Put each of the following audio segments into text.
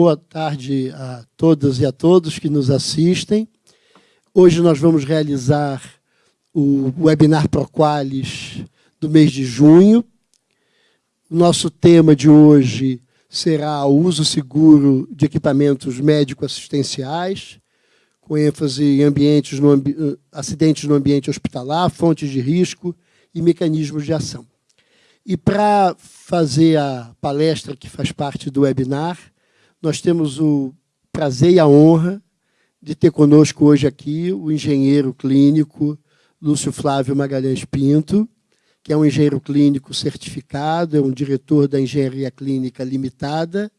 boa tarde a todas e a todos que nos assistem. Hoje nós vamos realizar o webinar Proqualis do mês de junho. O nosso tema de hoje será o uso seguro de equipamentos médico-assistenciais, com ênfase em ambientes no ambi acidentes no ambiente hospitalar, fontes de risco e mecanismos de ação. E para fazer a palestra que faz parte do webinar, nós temos o prazer e a honra de ter conosco hoje aqui o engenheiro clínico Lúcio Flávio Magalhães Pinto, que é um engenheiro clínico certificado, é um diretor da Engenharia Clínica Limitada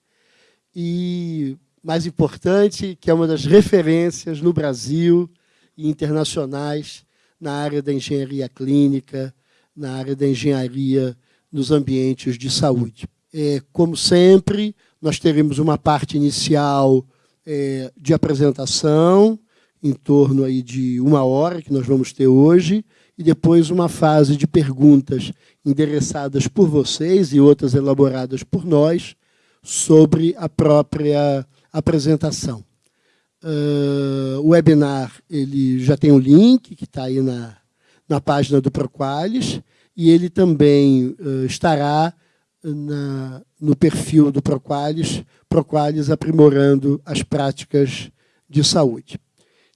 e, mais importante, que é uma das referências no Brasil e internacionais na área da engenharia clínica, na área da engenharia nos ambientes de saúde. É, como sempre, nós teremos uma parte inicial é, de apresentação, em torno aí de uma hora, que nós vamos ter hoje, e depois uma fase de perguntas endereçadas por vocês e outras elaboradas por nós sobre a própria apresentação. Uh, o webinar ele já tem um link que está aí na, na página do Proqualis, e ele também uh, estará na, no perfil do Proqualis, Proqualis aprimorando as práticas de saúde.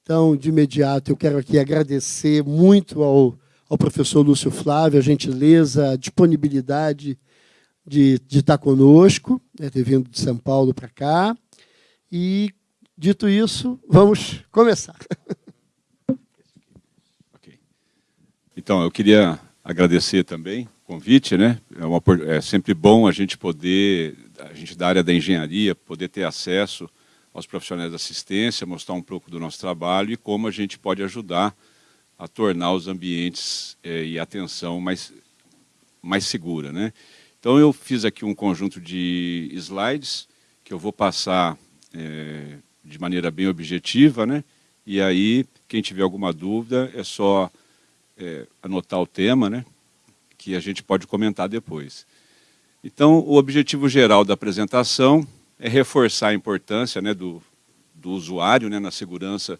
Então, de imediato, eu quero aqui agradecer muito ao, ao professor Lúcio Flávio a gentileza, a disponibilidade de, de estar conosco, né, ter vindo de São Paulo para cá. E, dito isso, vamos começar. Okay. Então, eu queria agradecer também convite, né? É, uma, é, sempre bom a gente poder, a gente da área da engenharia, poder ter acesso aos profissionais da assistência, mostrar um pouco do nosso trabalho e como a gente pode ajudar a tornar os ambientes é, e a atenção mais, mais segura, né? Então eu fiz aqui um conjunto de slides que eu vou passar é, de maneira bem objetiva, né? E aí, quem tiver alguma dúvida, é só é, anotar o tema, né, que a gente pode comentar depois. Então, o objetivo geral da apresentação é reforçar a importância né, do, do usuário né, na segurança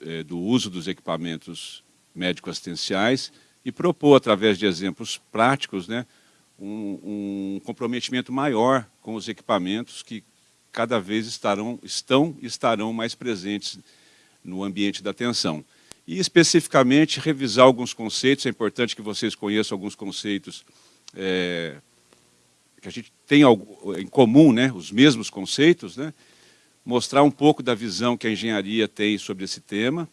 é, do uso dos equipamentos médico-assistenciais e propor, através de exemplos práticos, né, um, um comprometimento maior com os equipamentos que cada vez estarão, estão e estarão mais presentes no ambiente da atenção e especificamente revisar alguns conceitos, é importante que vocês conheçam alguns conceitos é, que a gente tem em comum, né, os mesmos conceitos, né, mostrar um pouco da visão que a engenharia tem sobre esse tema,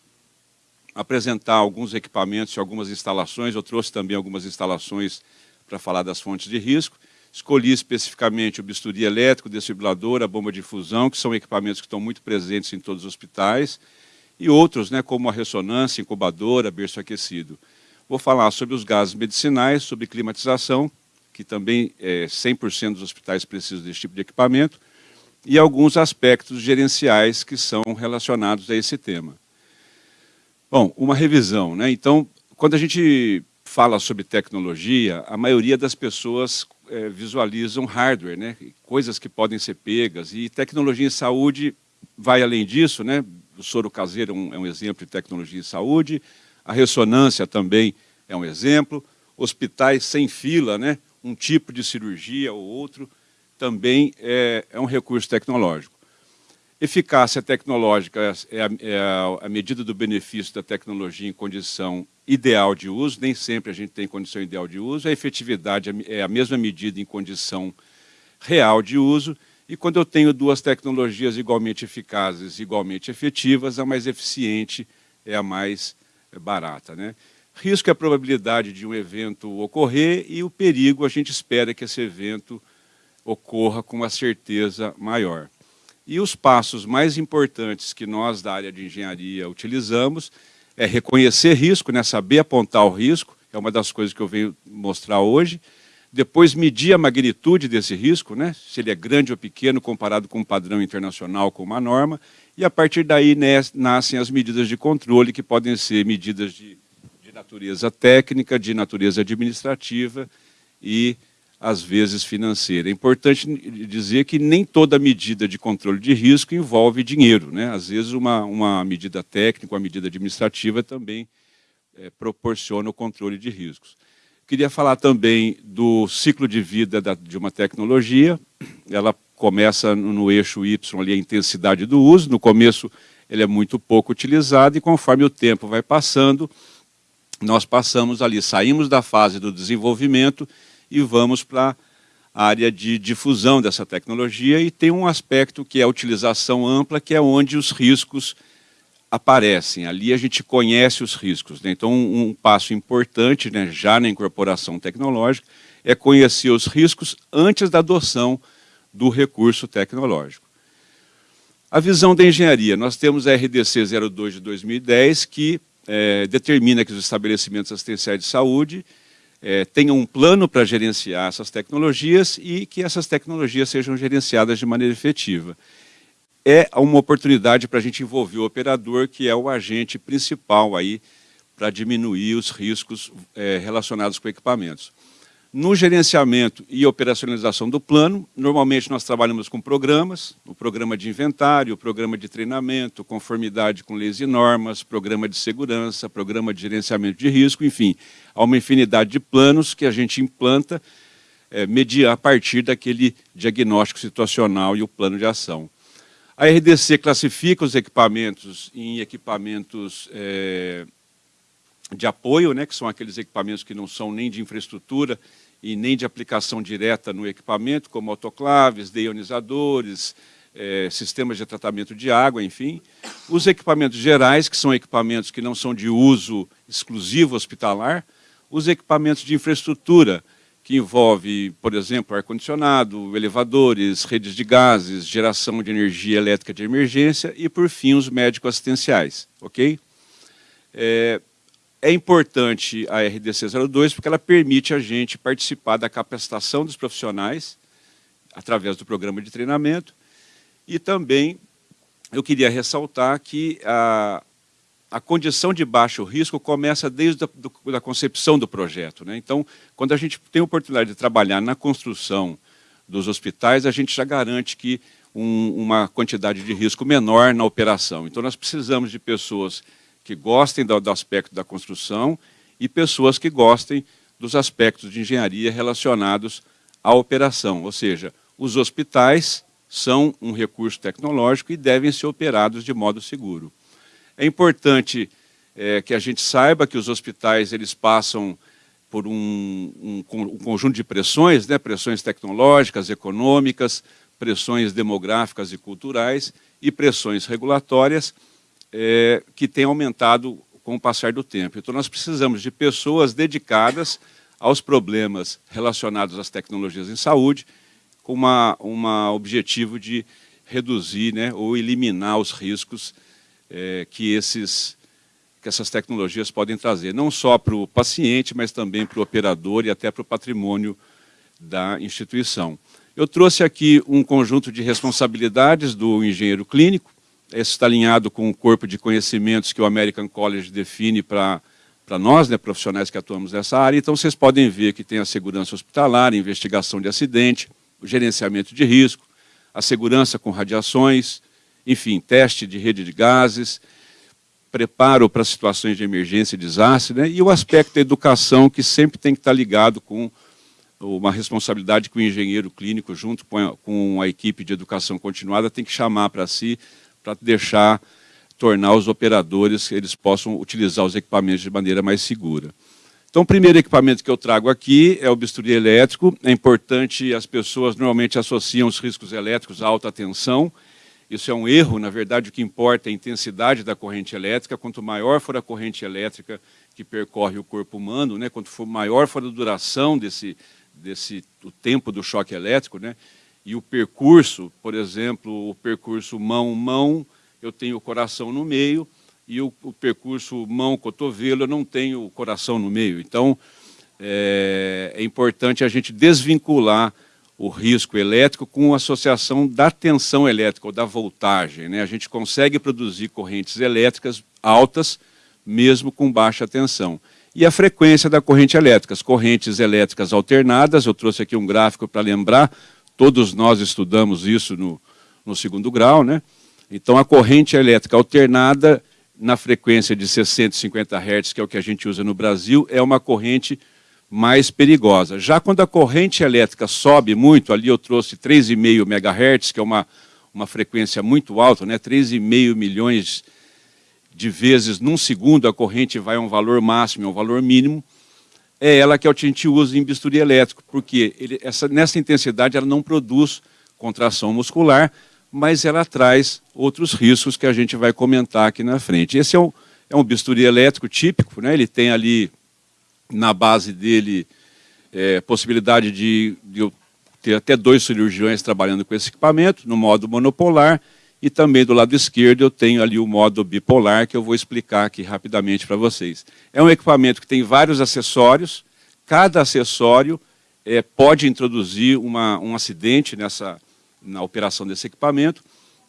apresentar alguns equipamentos e algumas instalações, eu trouxe também algumas instalações para falar das fontes de risco, escolhi especificamente o bisturi elétrico, o desfibrilador, a bomba de fusão, que são equipamentos que estão muito presentes em todos os hospitais, e outros, né, como a ressonância, incubadora, berço aquecido. Vou falar sobre os gases medicinais, sobre climatização, que também é, 100% dos hospitais precisam desse tipo de equipamento, e alguns aspectos gerenciais que são relacionados a esse tema. Bom, uma revisão. Né? Então, quando a gente fala sobre tecnologia, a maioria das pessoas é, visualizam hardware, né? coisas que podem ser pegas, e tecnologia em saúde vai além disso, né? O soro caseiro é um, é um exemplo de tecnologia em saúde, a ressonância também é um exemplo, hospitais sem fila, né? um tipo de cirurgia ou outro, também é, é um recurso tecnológico. Eficácia tecnológica é a, é a, medida do benefício da tecnologia em condição ideal de uso, nem sempre a gente tem condição ideal de uso, a efetividade é a mesma medida em condição real de uso, e quando eu tenho duas tecnologias igualmente eficazes, igualmente efetivas, a mais eficiente é a mais é, barata. Né? Risco é a probabilidade de um evento ocorrer e o perigo, a gente espera que esse evento ocorra com uma certeza maior. E os passos mais importantes que nós da área de engenharia utilizamos é reconhecer risco, né, saber apontar o risco, é uma das coisas que eu venho mostrar hoje, depois medir a magnitude desse risco, né? se ele é grande ou pequeno comparado com um padrão internacional, com uma norma, e a partir daí nascem as medidas de controle, que podem ser medidas de, de natureza técnica, de natureza administrativa e às vezes financeira. É importante dizer que nem toda medida de controle de risco envolve dinheiro. Né? Às vezes, uma, uma medida técnica, uma medida administrativa também é, proporciona o controle de riscos. Queria falar também do ciclo de vida da, de uma tecnologia. Ela começa no, no eixo Y, ali, a intensidade do uso. No começo, ele é muito pouco utilizado e conforme o tempo vai passando, nós passamos ali, saímos da fase do desenvolvimento e vamos para a área de difusão dessa tecnologia e tem um aspecto que é a utilização ampla, que é onde os riscos aparecem. Ali a gente conhece os riscos. Né? Então, um, um, passo importante, né, já na incorporação tecnológica, é conhecer os riscos antes da adoção do recurso tecnológico. A visão da engenharia. Nós temos a RDC 02 de 2010, que é, determina que os estabelecimentos assistenciais de saúde é, tenham um plano para gerenciar essas tecnologias e que essas tecnologias sejam gerenciadas de maneira efetiva. É uma oportunidade para a gente envolver o operador, que é o agente principal aí para diminuir os riscos é, relacionados com equipamentos. No gerenciamento e operacionalização do plano, normalmente nós trabalhamos com programas, o programa de inventário, o programa de treinamento, conformidade com leis e normas, programa de segurança, programa de gerenciamento de risco, enfim, há uma infinidade de planos que a gente implanta é, a partir daquele diagnóstico situacional e o plano de ação. A RDC classifica os equipamentos em equipamentos é, de apoio, né, que são aqueles equipamentos que não são nem de infraestrutura e nem de aplicação direta no equipamento, como autoclaves, deionizadores, é, sistemas de tratamento de água, enfim. Os equipamentos gerais, que são equipamentos que não são de uso exclusivo hospitalar. Os equipamentos de infraestrutura, que envolve, por exemplo, ar-condicionado, elevadores, redes de gases, geração de energia elétrica de emergência e, por fim, os médicos assistenciais. ok? É, é importante a RDC 02 porque ela permite a gente participar da capacitação dos profissionais através do programa de treinamento e também eu queria ressaltar que a, a condição de baixo risco começa desde a concepção do projeto. Né? Então, quando a gente tem a oportunidade de trabalhar na construção dos hospitais, a gente já garante que um, uma quantidade de risco menor na operação. Então, nós precisamos de pessoas que gostem do, do aspecto da construção e pessoas que gostem dos aspectos de engenharia relacionados à operação, ou seja, os hospitais são um recurso tecnológico e devem ser operados de modo seguro. É importante é, que a gente saiba que os hospitais eles passam por um, um, um conjunto de pressões, né, pressões tecnológicas, econômicas, pressões demográficas e culturais e pressões regulatórias, é, que tem aumentado com o passar do tempo. Então, nós precisamos de pessoas dedicadas aos problemas relacionados às tecnologias em saúde, com uma objetivo de reduzir né, ou eliminar os riscos é, que, esses, que essas tecnologias podem trazer, não só para o paciente, mas também para o operador e até para o patrimônio da instituição. Eu trouxe aqui um conjunto de responsabilidades do engenheiro clínico, esse está alinhado com o corpo de conhecimentos que o American College define para para nós, né, profissionais que atuamos nessa área. Então, vocês podem ver que tem a segurança hospitalar, a investigação de acidente, o gerenciamento de risco, a segurança com radiações, enfim, teste de rede de gases, preparo para situações de emergência e desastre, né, e o aspecto da educação, que sempre tem que estar ligado com uma responsabilidade que o engenheiro clínico, junto com a, equipe de educação continuada, tem que chamar para si para deixar, tornar os operadores, eles possam utilizar os equipamentos de maneira mais segura. Então, o primeiro equipamento que eu trago aqui é o bisturi elétrico. É importante, as pessoas normalmente associam os riscos elétricos à alta tensão. Isso é um erro, na verdade, o que importa é a intensidade da corrente elétrica. Quanto maior for a corrente elétrica que percorre o corpo humano, né, quanto for maior for a duração desse, desse o tempo do choque elétrico, né, e o percurso, por exemplo, o percurso mão-mão, eu tenho o coração no meio, e o, o percurso mão-cotovelo, eu não tenho o coração no meio. Então, é, é, importante a gente desvincular o risco elétrico com associação da tensão elétrica, ou da voltagem. Né? A gente consegue produzir correntes elétricas altas, mesmo com baixa tensão. e a frequência da corrente elétrica. As correntes elétricas alternadas, eu trouxe aqui um gráfico para lembrar, todos nós estudamos isso no, no segundo grau, né? Então, a corrente elétrica alternada, na frequência de 650 Hz, que é o que a gente usa no Brasil, é uma corrente mais perigosa. Já quando a corrente elétrica sobe muito, ali eu trouxe 3,5 MHz, que é uma, uma frequência muito alta, né? 3,5 milhões de vezes num segundo a corrente vai a um valor máximo, a um valor mínimo, é ela que a gente usa em bisturi elétrico, porque ele, essa, nessa intensidade ela não produz contração muscular, mas ela traz outros riscos que a gente vai comentar aqui na frente. Esse é um, é um bisturi elétrico típico, né? ele tem ali na base dele é, possibilidade de, de ter até dois cirurgiões trabalhando com esse equipamento, no modo monopolar, e também do lado esquerdo eu tenho ali o modo bipolar, que eu vou explicar aqui rapidamente para vocês. É um equipamento que tem vários acessórios, cada acessório é, pode introduzir uma, um acidente nessa, na operação desse equipamento,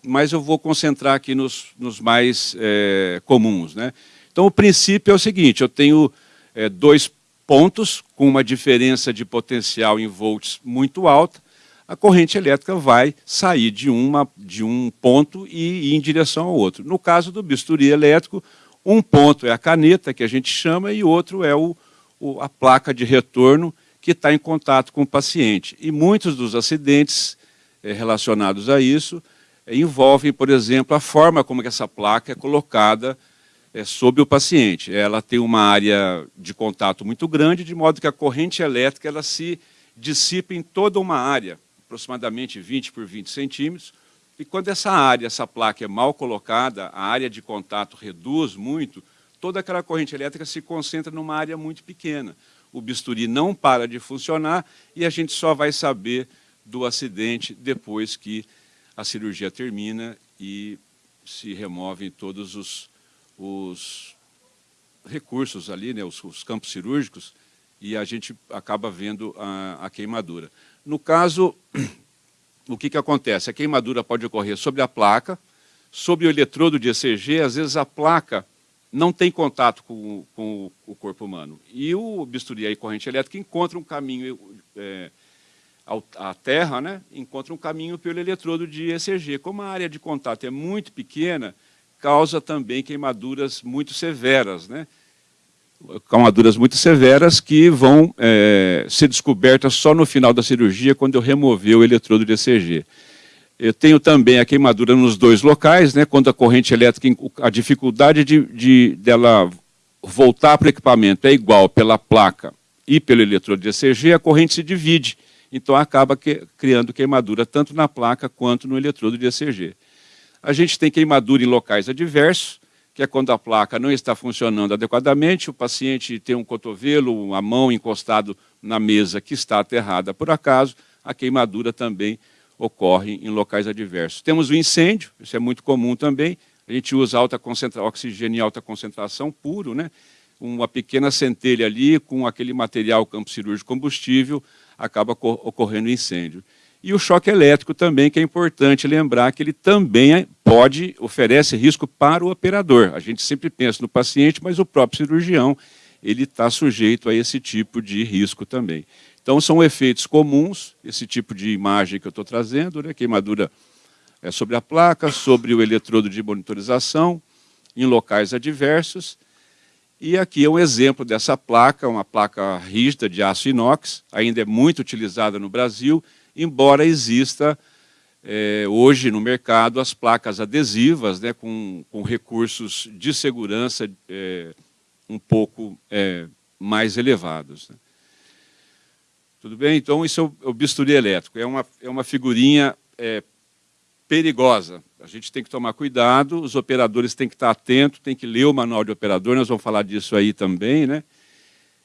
mas eu vou concentrar aqui nos, nos mais é, comuns. Né? Então, o princípio é o seguinte, eu tenho é, dois pontos com uma diferença de potencial em volts muito alta, a corrente elétrica vai sair de, uma, de um ponto e ir em direção ao outro. No caso do bisturi elétrico, um ponto é a caneta, que a gente chama, e outro é o, o a placa de retorno que está em contato com o paciente. E muitos dos acidentes é, relacionados a isso é, envolvem, por exemplo, a forma como essa placa é colocada é, sobre o paciente. Ela tem uma área de contato muito grande, de modo que a corrente elétrica ela se dissipa em toda uma área aproximadamente 20 por 20 centímetros, e quando essa área, essa placa é mal colocada, a área de contato reduz muito, toda aquela corrente elétrica se concentra numa área muito pequena. O bisturi não para de funcionar e a gente só vai saber do acidente depois que a cirurgia termina e se removem todos os, os recursos ali, né, os, os, campos cirúrgicos, e a gente acaba vendo a, a queimadura. No caso, o que, que acontece? A queimadura pode ocorrer sobre a placa, sobre o eletrodo de ECG, às vezes a placa não tem contato com, com o corpo humano. E o bisturi e corrente elétrica encontra um caminho, é, a terra né, encontra um caminho pelo eletrodo de ECG. Como a área de contato é muito pequena, causa também queimaduras muito severas. Né? queimaduras muito severas que vão é, ser descobertas só no final da cirurgia, quando eu remover o eletrodo de ECG. Eu tenho também a queimadura nos dois locais, né, quando a corrente elétrica, a dificuldade de, de dela voltar para o equipamento é igual pela placa e pelo eletrodo de ECG, a corrente se divide. Então acaba que, criando queimadura tanto na placa quanto no eletrodo de ECG. A gente tem queimadura em locais adversos, que é quando a placa não está funcionando adequadamente, o paciente tem um cotovelo, a mão encostado na mesa que está aterrada por acaso, a queimadura também ocorre em locais adversos. Temos o incêndio, isso é muito comum também, a gente usa alta oxigênio em alta concentração puro, né? uma pequena centelha ali com aquele material campo cirúrgico combustível, acaba ocorrendo incêndio. E o choque elétrico também, que é importante lembrar que ele também é, pode, oferece risco para o operador. A gente sempre pensa no paciente, mas o próprio cirurgião, ele está sujeito a esse tipo de risco também. Então, são efeitos comuns, esse tipo de imagem que eu estou trazendo, né? queimadura é sobre a placa, sobre o eletrodo de monitorização, em locais adversos. E aqui é um exemplo dessa placa, uma placa rígida de aço inox, ainda é muito utilizada no Brasil, embora exista é, hoje no mercado as placas adesivas né, com, com recursos de segurança é, um pouco é, mais elevados. Né. Tudo bem? Então, isso é o, é o, bisturi elétrico. É uma, é uma figurinha é, perigosa. A gente tem que tomar cuidado, os operadores têm que estar atentos, têm que ler o manual de operador, nós vamos falar disso aí também, né?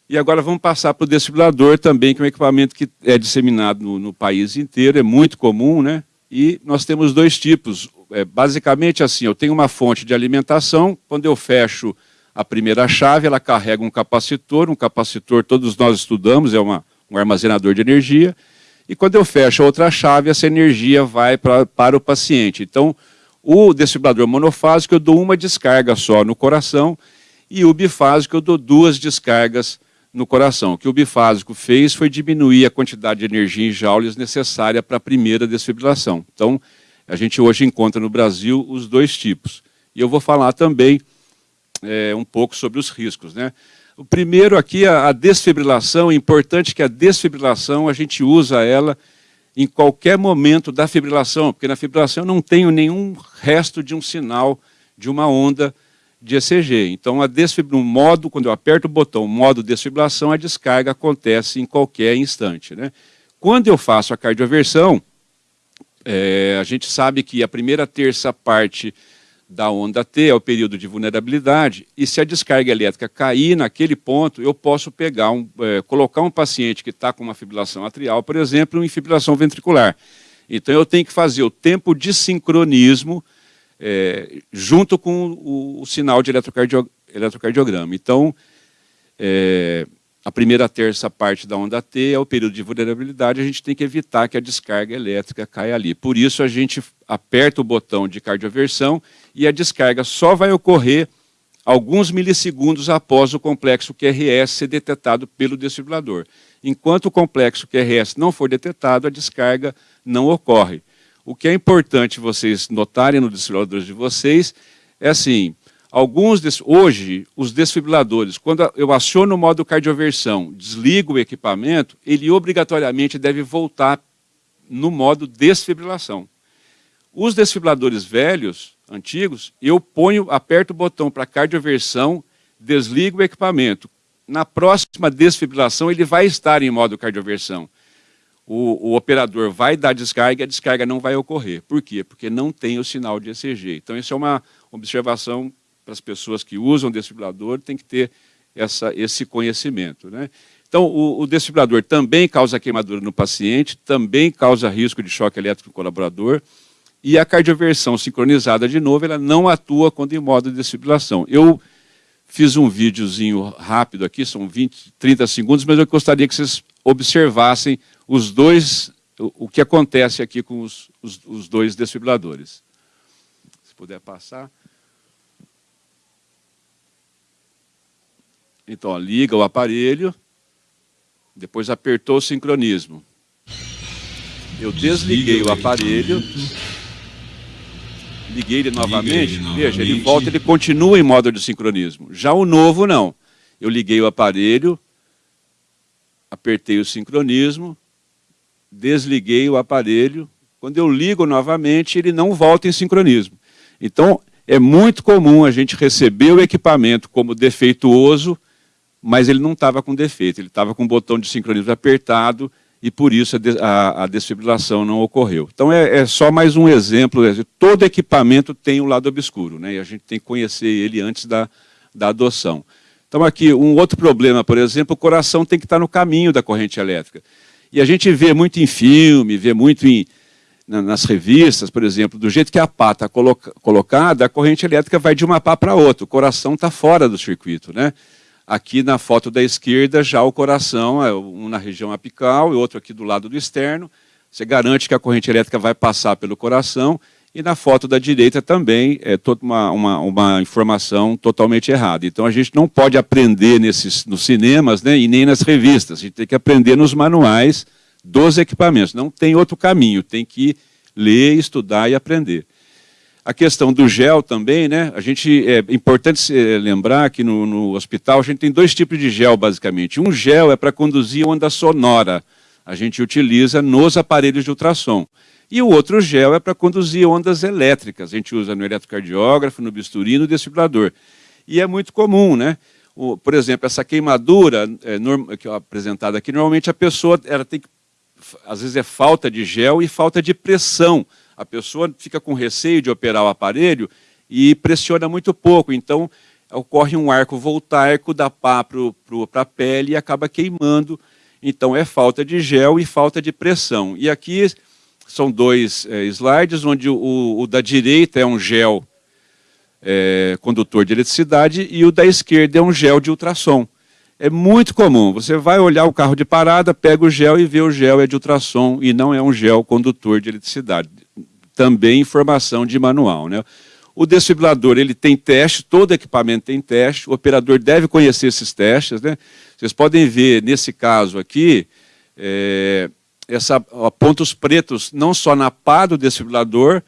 E agora vamos passar para o desfibrilador também, que é um equipamento que é disseminado no, no país inteiro, é muito comum, né? E nós temos dois tipos. É, basicamente assim, eu tenho uma fonte de alimentação, quando eu fecho a primeira chave, ela carrega um capacitor, um capacitor todos nós estudamos, é uma, um armazenador de energia, e quando eu fecho a outra chave, essa energia vai pra, para o paciente. Então, o desfibrilador monofásico, eu dou uma descarga só no coração, E o bifásico eu dou duas descargas no coração. O que o bifásico fez foi diminuir a quantidade de energia em joules necessária para a primeira desfibrilação. Então, a gente hoje encontra no Brasil os dois tipos. E eu vou falar também é, um pouco sobre os riscos. Né? O primeiro aqui, a, a desfibrilação, é importante que a desfibrilação, a gente usa ela em qualquer momento da fibrilação, porque na fibrilação eu não tenho nenhum resto de um sinal de uma onda de ECG. Então, a no modo, quando eu aperto o botão modo desfibrilação, a descarga acontece em qualquer instante. Né? Quando eu faço a cardioversão, é, a gente sabe que a primeira terça parte da onda T é o período de vulnerabilidade, e se a descarga elétrica cair naquele ponto, eu posso pegar um, é, colocar um paciente que está com uma fibrilação atrial, por exemplo, em fibrilação ventricular. Então eu tenho que fazer o tempo de sincronismo é, junto com o, o sinal de eletrocardio, eletrocardiograma. Então, é, a primeira terça parte da onda T é o período de vulnerabilidade, a gente tem que evitar que a descarga elétrica caia ali. Por isso, a gente aperta o botão de cardioversão e a descarga só vai ocorrer alguns milissegundos após o complexo QRS ser detectado pelo desfibrilador. Enquanto o complexo QRS não for detectado, a descarga não ocorre. O que é importante vocês notarem no desfibrilador de vocês é assim, alguns hoje os desfibriladores, quando eu aciono o modo cardioversão, desligo o equipamento, ele obrigatoriamente deve voltar no modo desfibrilação. Os desfibriladores velhos, antigos, eu ponho, aperto o botão para cardioversão, desligo o equipamento. Na próxima desfibrilação, ele vai estar em modo cardioversão. O, o, operador vai dar descarga e a descarga não vai ocorrer. Por quê? Porque não tem o sinal de ECG. Então, isso é uma observação para as pessoas que usam desfibrilador, tem que ter essa, esse conhecimento. Né? Então, o, o desfibrilador também causa queimadura no paciente, também causa risco de choque elétrico no colaborador, e a cardioversão sincronizada, de novo, ela não atua quando em modo de desfibrilação. Eu fiz um videozinho rápido aqui, são 20, 30 segundos, mas eu gostaria que vocês observassem os dois, o, o que acontece aqui com os, os, os dois desfibriladores. Se puder passar. Então, ó, liga o aparelho, depois apertou o sincronismo. Eu desliguei o aparelho liguei ele novamente, ele veja, ele volta, ele continua em modo de sincronismo. Já o novo, não. Eu liguei o aparelho, apertei o sincronismo, desliguei o aparelho. Quando eu ligo novamente, ele não volta em sincronismo. Então, é muito comum a gente receber o equipamento como defeituoso, mas ele não estava com defeito, ele estava com o botão de sincronismo apertado, e por isso a, a, a desfibrilação não ocorreu. Então é, é, só mais um exemplo, todo equipamento tem um lado obscuro, né, e a gente tem que conhecer ele antes da, da adoção. Então aqui, um outro problema, por exemplo, o coração tem que estar no caminho da corrente elétrica. E a gente vê muito em filme, vê muito em, nas revistas, por exemplo, do jeito que a pá está coloca, colocada, a corrente elétrica vai de uma pá para outra, o coração está fora do circuito. Né? Aqui na foto da esquerda, já o coração, é um na região apical e outro aqui do lado do externo. Você garante que a corrente elétrica vai passar pelo coração. E na foto da direita também é toda uma, uma, uma informação totalmente errada. Então a gente não pode aprender nesses, nos cinemas né, e nem nas revistas. A gente tem que aprender nos manuais dos equipamentos. Não tem outro caminho, tem que ler, estudar e aprender. A questão do gel também, né? A gente é importante lembrar que no, no, hospital a gente tem dois tipos de gel basicamente. Um gel é para conduzir onda sonora. A gente utiliza nos aparelhos de ultrassom. E o outro gel é para conduzir ondas elétricas. A gente usa no eletrocardiógrafo, no bisturi, no desfibrilador. E é muito comum, né? O, por exemplo, essa queimadura é, que é apresentada aqui, normalmente a pessoa ela tem que, às vezes é falta de gel e falta de pressão a pessoa fica com receio de operar o aparelho e pressiona muito pouco. Então, ocorre um arco voltaico da pá para a pele e acaba queimando. Então, é falta de gel e falta de pressão. E aqui são dois é, slides, onde o, o, da direita é um gel é, condutor de eletricidade e o da esquerda é um gel de ultrassom. É muito comum, você vai olhar o carro de parada, pega o gel e vê o gel é de ultrassom e não é um gel condutor de eletricidade também informação de manual. Né? O desfibrilador ele tem teste, todo equipamento tem teste, o operador deve conhecer esses testes. Né? Vocês podem ver, nesse caso aqui, é, essa, pontos pretos não só na pá do desfibrilador,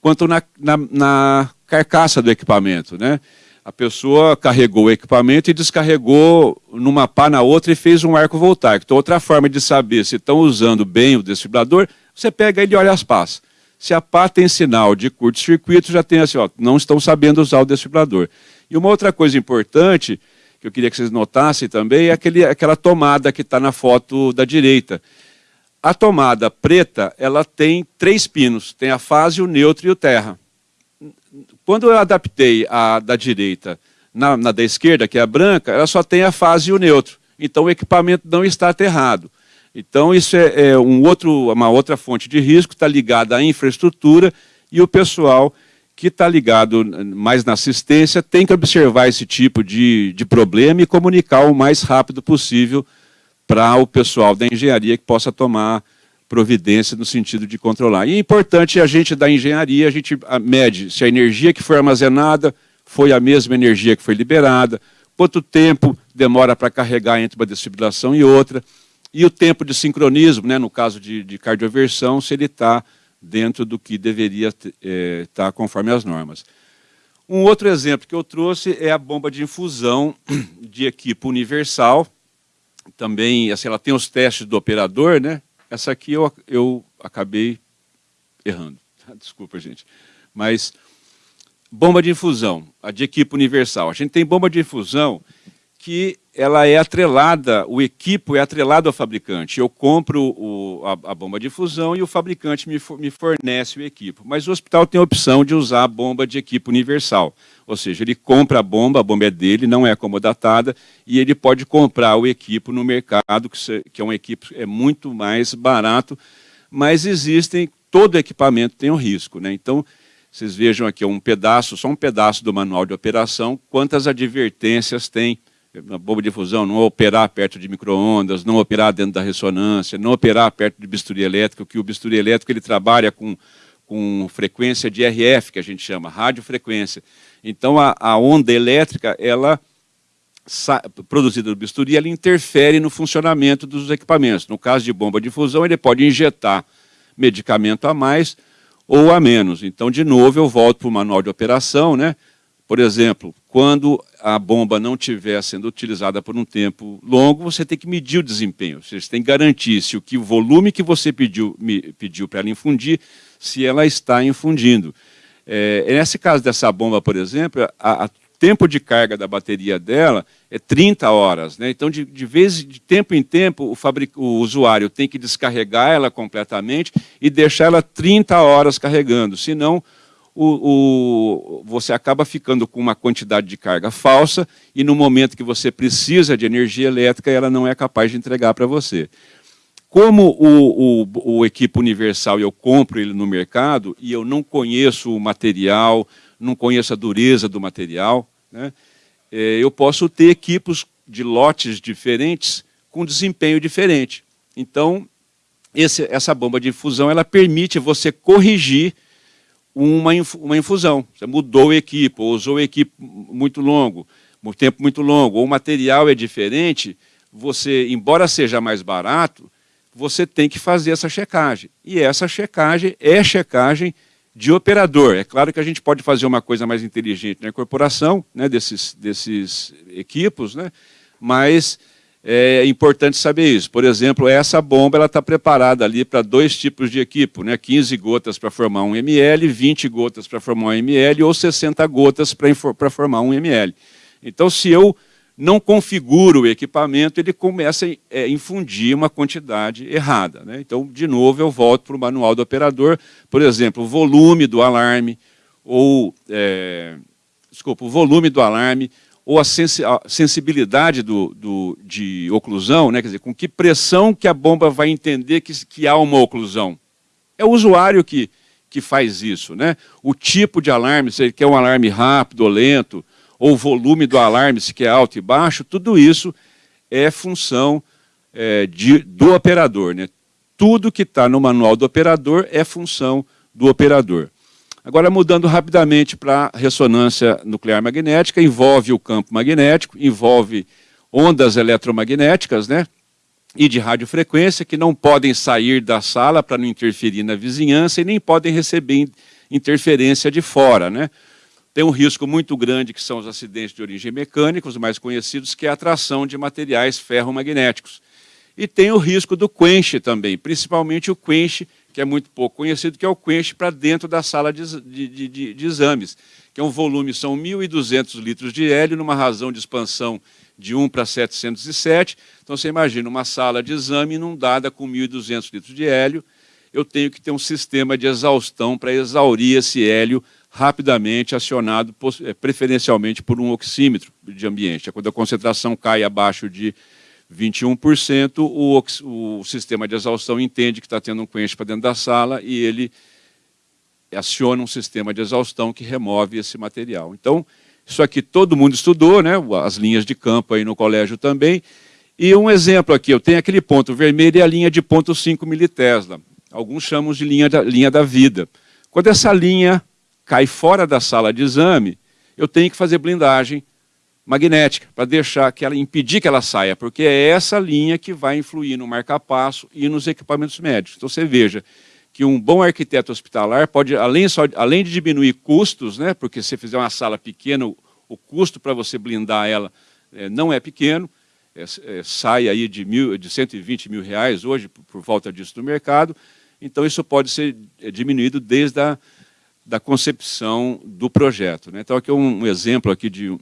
quanto na, na, na carcaça do equipamento. Né? A pessoa carregou o equipamento e descarregou numa pá na outra e fez um arco voltaico. Então, outra forma de saber se estão usando bem o desfibrilador, você pega ele e olha as pás. Se a pá tem sinal de curto-circuito, já tem assim, ó, não estão sabendo usar o desfibrilador. E uma outra coisa importante, que eu queria que vocês notassem também, é aquele, aquela tomada que está na foto da direita. A tomada preta, ela tem três pinos, tem a fase, o neutro e o terra. Quando eu adaptei a da direita na, na da esquerda, que é a branca, ela só tem a fase e o neutro. Então o equipamento não está aterrado. Então, isso é, é um outro, uma outra fonte de risco, está ligada à infraestrutura e o pessoal que está ligado mais na assistência tem que observar esse tipo de, de problema e comunicar o mais rápido possível para o pessoal da engenharia que possa tomar providência no sentido de controlar. E é importante a gente da engenharia, a gente mede se a energia que foi armazenada foi a mesma energia que foi liberada, quanto tempo demora para carregar entre uma desfibrilação e outra, e o tempo de sincronismo, né, no caso de, de cardioversão, se ele está dentro do que deveria estar é, tá conforme as normas. Um outro exemplo que eu trouxe é a bomba de infusão de equipo universal. Também, assim, ela tem os testes do operador, né? Essa aqui eu, eu acabei errando. Desculpa, gente. Mas, bomba de infusão, a de equipo universal. A gente tem bomba de infusão que ela é atrelada, o equipo é atrelado ao fabricante. Eu compro o, a, a, bomba de fusão e o fabricante me, me fornece o equipo. Mas o hospital tem a opção de usar a bomba de equipo universal. Ou seja, ele compra a bomba, a bomba é dele, não é acomodatada, e ele pode comprar o equipo no mercado, que, que é um equipo é muito mais barato, mas existem, todo equipamento tem um risco. Né? Então, vocês vejam aqui um pedaço, só um pedaço do manual de operação, quantas advertências tem na bomba de fusão, não operar perto de microondas, não operar dentro da ressonância, não operar perto de bisturi elétrico, que o bisturi elétrico ele trabalha com, com frequência de RF, que a gente chama, radiofrequência. Então, a, a onda elétrica, ela produzida do bisturi, ela interfere no funcionamento dos equipamentos. No caso de bomba de fusão, ele pode injetar medicamento a mais ou a menos. Então, de novo, eu volto para o manual de operação, né? Por exemplo, quando a bomba não estiver sendo utilizada por um tempo longo, você tem que medir o desempenho. Você tem que garantir se o, que, o volume que você pediu, pediu para ela infundir, se ela está infundindo. É, nesse caso dessa bomba, por exemplo, o tempo de carga da bateria dela é 30 horas. Né? Então, de, de vez de tempo em tempo, o, o usuário tem que descarregar ela completamente e deixar ela 30 horas carregando, senão o, o, você acaba ficando com uma quantidade de carga falsa e no momento que você precisa de energia elétrica, ela não é capaz de entregar para você. Como o, o, o equipo universal eu compro ele no mercado e eu não conheço o material, não conheço a dureza do material, né, é, eu posso ter equipos de lotes diferentes com desempenho diferente. Então, esse, essa bomba de infusão ela permite você corrigir uma, uma infusão. Você mudou equipe, ou usou equipe muito longo, um tempo muito longo, ou o material é diferente, você, embora seja mais barato, você tem que fazer essa checagem. E essa checagem é checagem de operador. É claro que a gente pode fazer uma coisa mais inteligente na incorporação né, desses, desses equipos, né, mas é importante saber isso. Por exemplo, essa bomba está preparada ali para dois tipos de equipo, né? 15 gotas para formar um ml, 20 gotas para formar um ml ou 60 gotas para formar um ml. Então, se eu não configuro o equipamento, ele começa a é, infundir uma quantidade errada. Né? Então, de novo, eu volto para o manual do operador, por exemplo, o volume do alarme, ou, é, desculpa, o volume do alarme, ou a, sensibilidade do, do, de oclusão, né? quer dizer, com que pressão que a bomba vai entender que, que há uma oclusão. É o usuário que, que faz isso. Né? O tipo de alarme, se ele quer um alarme rápido ou lento, ou o volume do alarme, se quer alto e baixo, tudo isso é função é, de, do operador. Né? Tudo que está no manual do operador é função do operador. Agora, mudando rapidamente para ressonância nuclear magnética, envolve o campo magnético, envolve ondas eletromagnéticas, né? E de radiofrequência, que não podem sair da sala para não interferir na vizinhança e nem podem receber interferência de fora, né? Tem um risco muito grande, que são os acidentes de origem mecânica, os mais conhecidos, que é a atração de materiais ferromagnéticos. E tem o risco do quench também, principalmente o quench, que é muito pouco conhecido, que é o quench para dentro da sala de, de, de, de, exames, que é um volume, são 1.200 litros de hélio, numa razão de expansão de 1 para 707. Então, você imagina uma sala de exame inundada com 1.200 litros de hélio, eu tenho que ter um sistema de exaustão para exaurir esse hélio rapidamente acionado, eh, preferencialmente por um oxímetro de ambiente. Quando a concentração cai abaixo de 21%, o, o sistema de exaustão entende que está tendo um quench para dentro da sala e ele aciona um sistema de exaustão que remove esse material. Então, isso aqui todo mundo estudou, né? as linhas de campo aí no colégio também. E um exemplo aqui, eu tenho aquele ponto vermelho e a linha de ponto 5 militesla. Alguns chamam de linha da, linha da vida. Quando essa linha cai fora da sala de exame, eu tenho que fazer blindagem magnética para deixar que ela impedir que ela saia, porque é essa linha que vai influir no marca-passo e nos equipamentos médicos. Então você veja que um bom arquiteto hospitalar pode, além, só, além de diminuir custos, né, porque se fizer uma sala pequena, o, o custo para você blindar ela é, não é pequeno, é, é, sai aí de, mil, de 120 mil reais hoje, por, por volta disso no mercado, então isso pode ser é, diminuído desde a da concepção do projeto. Né? Então, aqui é um exemplo aqui de,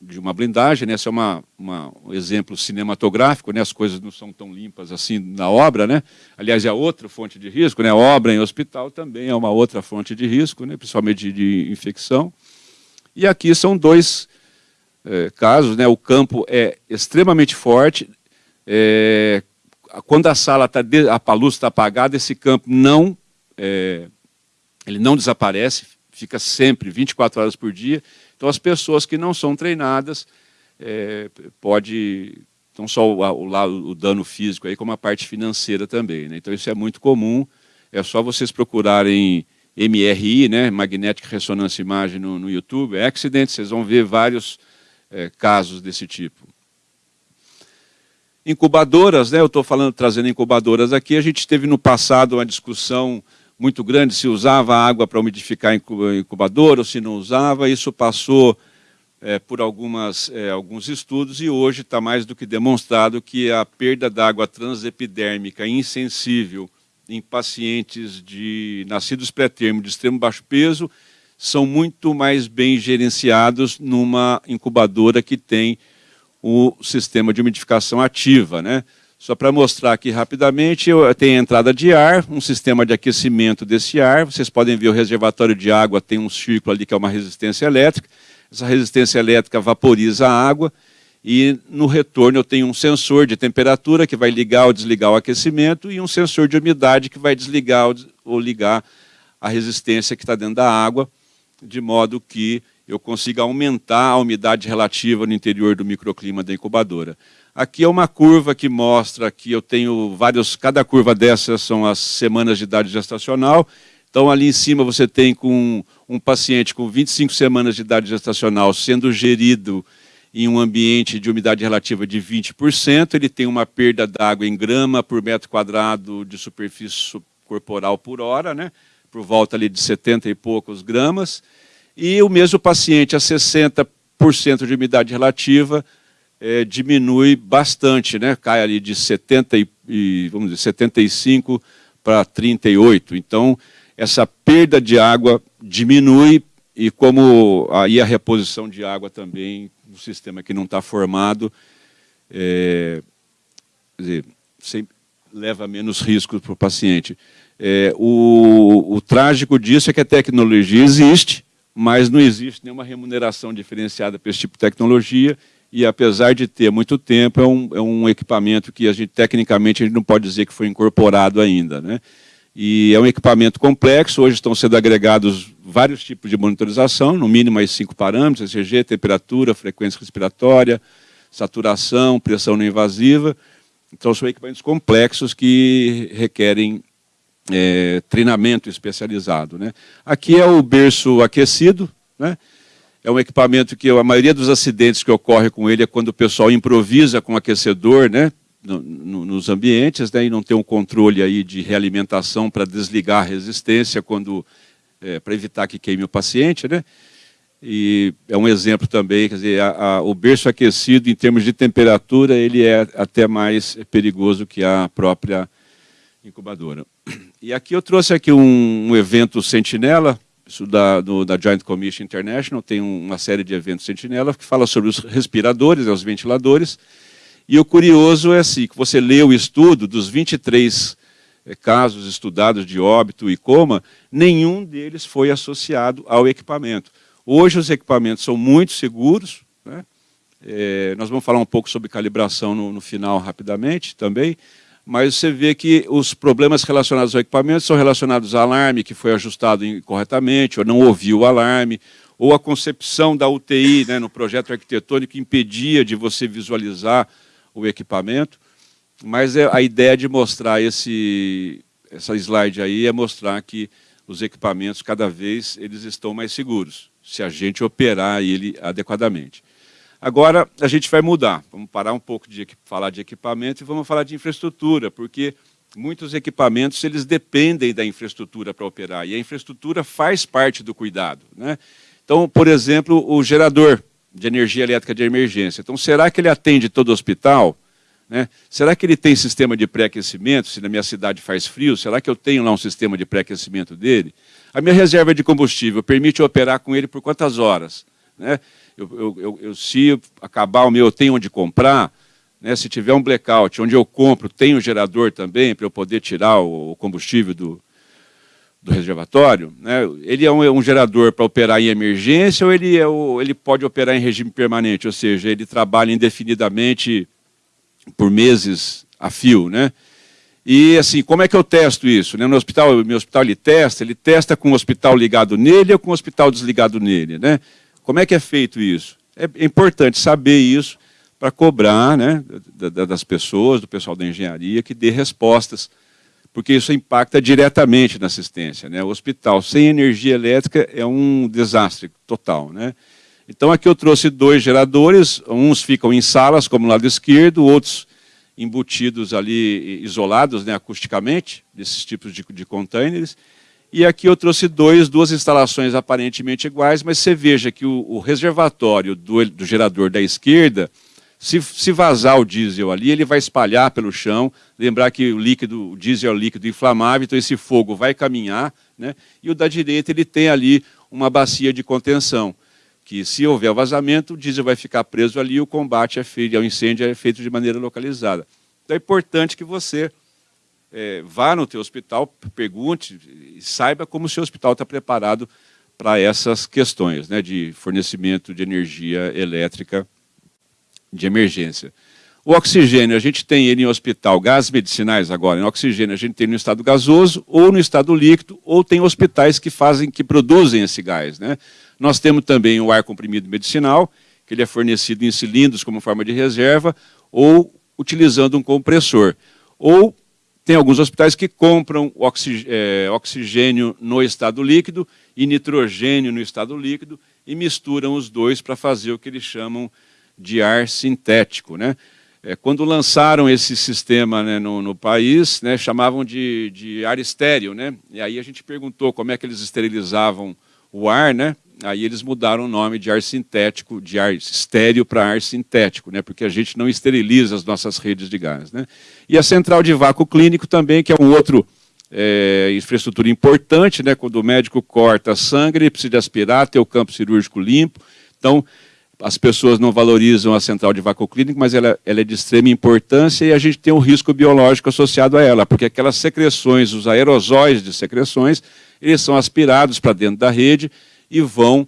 de uma blindagem, né? esse é uma, uma, um exemplo cinematográfico, né? as coisas não são tão limpas assim na obra. Né? Aliás, é outra fonte de risco, né? obra em hospital também é uma outra fonte de risco, né? principalmente de, de infecção. E aqui são dois é, casos, né? o campo é extremamente forte, é, quando a sala está, a luz está apagada, esse campo não é, ele não desaparece, fica sempre, 24 horas por dia. Então, as pessoas que não são treinadas, é, pode, não só o, o, o, dano físico, aí, como a parte financeira também. Né? Então, isso é muito comum, é só vocês procurarem MRI, né, Magnetic Resonance Imaging no, no YouTube, accident, vocês vão ver vários é, casos desse tipo. Incubadoras, né, eu estou falando, trazendo incubadoras aqui, a gente teve no passado uma discussão muito grande se usava água para umidificar incubador ou se não usava. Isso passou é, por algumas, é, alguns estudos e hoje está mais do que demonstrado que a perda d'água transepidérmica insensível em pacientes de nascidos pré-termo de extremo baixo peso são muito mais bem gerenciados numa incubadora que tem o sistema de umidificação ativa, né? Só para mostrar aqui rapidamente, a entrada de ar, um sistema de aquecimento desse ar. Vocês podem ver o reservatório de água, tem um círculo ali que é uma resistência elétrica. Essa resistência elétrica vaporiza a água e no retorno eu tenho um sensor de temperatura que vai ligar ou desligar o aquecimento e um sensor de umidade que vai desligar ou ligar a resistência que está dentro da água, de modo que eu consiga aumentar a umidade relativa no interior do microclima da incubadora. Aqui é uma curva que mostra que eu tenho vários, cada curva dessas são as semanas de idade gestacional. Então, ali em cima você tem com um paciente com 25 semanas de idade gestacional sendo gerido em um ambiente de umidade relativa de 20%, ele tem uma perda d'água em grama por metro quadrado de superfície corporal por hora, né? por volta ali de 70 e poucos gramas, e o mesmo paciente a 60% de umidade relativa é, diminui bastante, né? cai ali de 70 e, vamos dizer, 75 para 38. Então, essa perda de água diminui e como aí a reposição de água também, no sistema que não está formado, é, dizer, leva menos riscos para o paciente. É, o, o trágico disso é que a tecnologia existe, mas não existe nenhuma remuneração diferenciada para esse tipo de tecnologia e apesar de ter muito tempo, é um, é um equipamento que a gente, tecnicamente, a gente não pode dizer que foi incorporado ainda. Né? E é um equipamento complexo, hoje estão sendo agregados vários tipos de monitorização, no mínimo mais cinco parâmetros, ECG, temperatura, frequência respiratória, saturação, pressão não invasiva. Então são equipamentos complexos que requerem é, treinamento especializado. Né? Aqui é o berço aquecido, né? É um equipamento que a maioria dos acidentes que ocorre com ele é quando o pessoal improvisa com aquecedor, né? No, no, nos ambientes, né? e não tem um controle aí de realimentação para desligar a resistência quando é, para evitar que queime o paciente, né? E é um exemplo também, quer dizer, a, a, o berço aquecido, em termos de temperatura, ele é até mais perigoso que a própria incubadora. E aqui eu trouxe aqui um, um evento Sentinela, isso da, do, da Joint Commission International, tem uma série de eventos Sentinela que fala sobre os respiradores, os ventiladores, e o curioso é assim, que você lê o estudo dos 23 é, casos estudados de óbito e coma, nenhum deles foi associado ao equipamento. Hoje os equipamentos são muito seguros, né? é, nós vamos falar um pouco sobre calibração no, no, final rapidamente também, mas você vê que os problemas relacionados ao equipamento são relacionados ao alarme que foi ajustado incorretamente, ou não ouviu o alarme, ou a concepção da UTI né, no projeto arquitetônico impedia de você visualizar o equipamento, mas é a ideia de mostrar esse, essa slide aí é mostrar que os equipamentos cada vez eles estão mais seguros se a gente operar ele adequadamente. Agora, a gente vai mudar. Vamos parar um pouco de falar de equipamento e vamos falar de infraestrutura, porque muitos equipamentos eles dependem da infraestrutura para operar, e a infraestrutura faz parte do cuidado. Né? Então, por exemplo, o gerador de energia elétrica de emergência. Então, será que ele atende todo o hospital? Né? Será que ele tem sistema de pré-aquecimento? Se na minha cidade faz frio, será que eu tenho lá um sistema de pré-aquecimento dele? A minha reserva de combustível permite operar com ele por quantas horas? Né? Eu, eu, eu, eu, se acabar o meu, eu tenho onde comprar. Né? Se tiver um blackout, onde eu compro, tem o gerador também, para eu poder tirar o, combustível do, do reservatório. Né? Ele é um, um gerador para operar em emergência ou ele, é o, ele pode operar em regime permanente, ou seja, ele trabalha indefinidamente por meses a fio, né? E assim, como é que eu testo isso? Né? No hospital, meu hospital ele testa, ele testa com o hospital ligado nele ou com o hospital desligado nele, né? Como é que é feito isso? É importante saber isso para cobrar, né, das pessoas, do pessoal da engenharia que dê respostas, porque isso impacta diretamente na assistência, né? O hospital sem energia elétrica é um desastre total, né? Então aqui eu trouxe dois geradores, uns ficam em salas, como no lado esquerdo, outros embutidos ali, isolados né, acusticamente, desses tipos de, de containers. E aqui eu trouxe dois, duas instalações aparentemente iguais, mas você veja que o, o reservatório do, do, gerador da esquerda, se, se, vazar o diesel ali, ele vai espalhar pelo chão. Lembrar que o líquido, o diesel é um líquido inflamável, então esse fogo vai caminhar. Né? E o da direita ele tem ali uma bacia de contenção que se houver vazamento, o diesel vai ficar preso ali e o combate é ao incêndio é feito de maneira localizada. Então é importante que você é, vá no teu hospital, pergunte e saiba como o seu hospital está preparado para essas questões né, de fornecimento de energia elétrica de emergência. O oxigênio, a gente tem ele em hospital, gás medicinais agora, em oxigênio a gente tem no estado gasoso ou no estado líquido, ou tem hospitais que fazem, que produzem esse gás. Né? Nós temos também o ar comprimido medicinal, que ele é fornecido em cilindros como forma de reserva, ou utilizando um compressor. Ou tem alguns hospitais que compram é, oxigênio no estado líquido e nitrogênio no estado líquido e misturam os dois para fazer o que eles chamam de ar sintético. Né? É, quando lançaram esse sistema né, no, no, país, né, chamavam de, de ar estéreo. Né? E aí a gente perguntou como é que eles esterilizavam o ar, né? Aí eles mudaram o nome de ar sintético, de ar estéreo para ar sintético, né? porque a gente não esteriliza as nossas redes de gás. Né? E a central de vácuo clínico também, que é um outro é, infraestrutura importante, né? quando o médico corta sangue, ele precisa aspirar, ter o campo cirúrgico limpo. Então, as pessoas não valorizam a central de vácuo clínico, mas ela, ela, é de extrema importância e a gente tem um risco biológico associado a ela, porque aquelas secreções, os aerosóis de secreções, eles são aspirados para dentro da rede e vão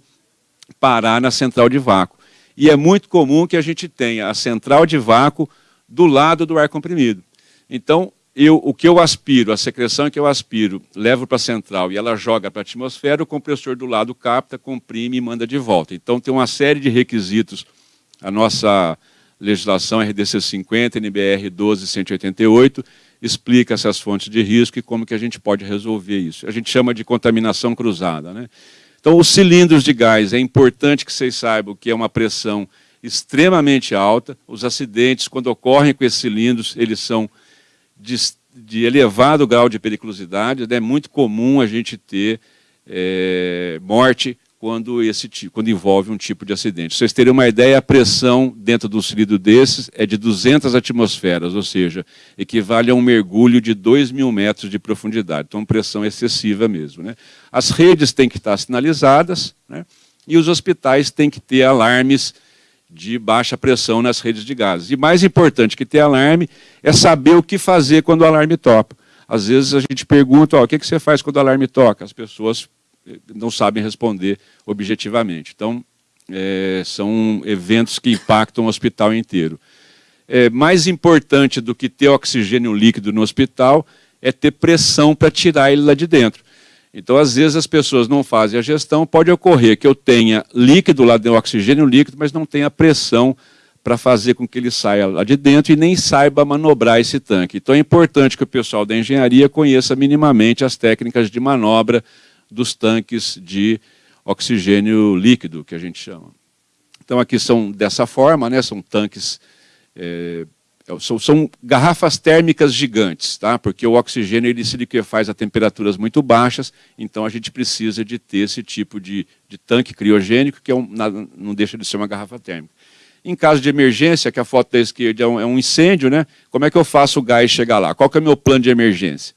parar na central de vácuo. E é muito comum que a gente tenha a central de vácuo do lado do ar comprimido. Então, eu, o que eu aspiro, a secreção que eu aspiro, levo para a central e ela joga para a atmosfera, o compressor do lado capta, comprime e manda de volta. Então, tem uma série de requisitos. A nossa legislação RDC 50, NBR 12188, explica essas fontes de risco e como que a gente pode resolver isso. A gente chama de contaminação cruzada. Né? Então, os cilindros de gás, é importante que vocês saibam que é uma pressão extremamente alta. Os acidentes, quando ocorrem com esses cilindros, eles são de, de elevado grau de periculosidade. É muito comum a gente ter é, morte quando, esse, quando envolve um tipo de acidente. vocês terem uma ideia, a pressão dentro de um cilindro desses é de 200 atmosferas, ou seja, equivale a um mergulho de 2 mil metros de profundidade. Então, pressão excessiva mesmo. Né? As redes têm que estar sinalizadas né? e os hospitais têm que ter alarmes de baixa pressão nas redes de gases. E mais importante que ter alarme é saber o que fazer quando o alarme toca. Às vezes a gente pergunta, ó, o que você faz quando o alarme toca? As pessoas não sabem responder objetivamente. Então, é, são eventos que impactam o hospital inteiro. É, mais importante do que ter oxigênio líquido no hospital é ter pressão para tirar ele lá de dentro. Então, às vezes, as pessoas não fazem a gestão, pode ocorrer que eu tenha líquido lá dentro, oxigênio líquido, mas não tenha pressão para fazer com que ele saia lá de dentro e nem saiba manobrar esse tanque. Então, é importante que o pessoal da engenharia conheça minimamente as técnicas de manobra dos tanques de oxigênio líquido, que a gente chama. Então, aqui são dessa forma, né, são tanques, é, são, são, garrafas térmicas gigantes, tá? porque o oxigênio ele se liquefaz a temperaturas muito baixas, então a gente precisa de ter esse tipo de, de tanque criogênico, que é um, não deixa de ser uma garrafa térmica. Em caso de emergência, que a foto da esquerda é um, é um incêndio, né? como é que eu faço o gás chegar lá? Qual é o meu plano de emergência?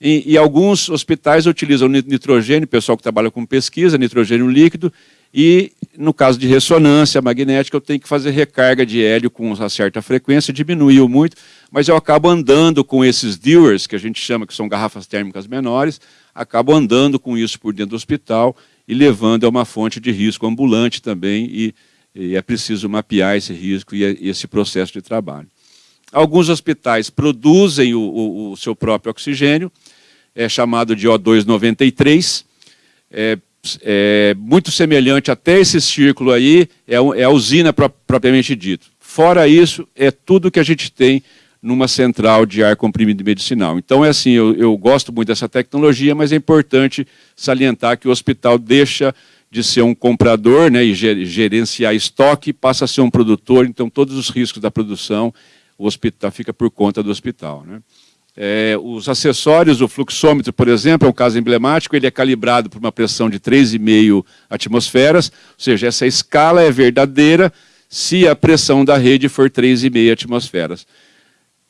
E, e, alguns hospitais utilizam nitrogênio, pessoal que trabalha com pesquisa, nitrogênio líquido, e no caso de ressonância magnética, eu tenho que fazer recarga de hélio com uma certa frequência, diminuiu muito, mas eu acabo andando com esses dewars, que a gente chama que são garrafas térmicas menores, acabo andando com isso por dentro do hospital e levando a uma fonte de risco ambulante também, e, e é preciso mapear esse risco e, e esse processo de trabalho. Alguns hospitais produzem o, o, o seu próprio oxigênio, é chamado de O293, é, é, muito semelhante até esse círculo aí, é, é a usina pro, propriamente dito. Fora isso, é tudo que a gente tem numa central de ar comprimido medicinal. Então é assim, eu, eu gosto muito dessa tecnologia, mas é importante salientar que o hospital deixa de ser um comprador né, e gerenciar estoque, passa a ser um produtor, então todos os riscos da produção, o hospital fica por conta do hospital. Né? É, os acessórios, o fluxômetro, por exemplo, é um caso emblemático, ele é calibrado por uma pressão de 3,5 atmosferas, ou seja, essa escala é verdadeira se a pressão da rede for 3,5 atmosferas.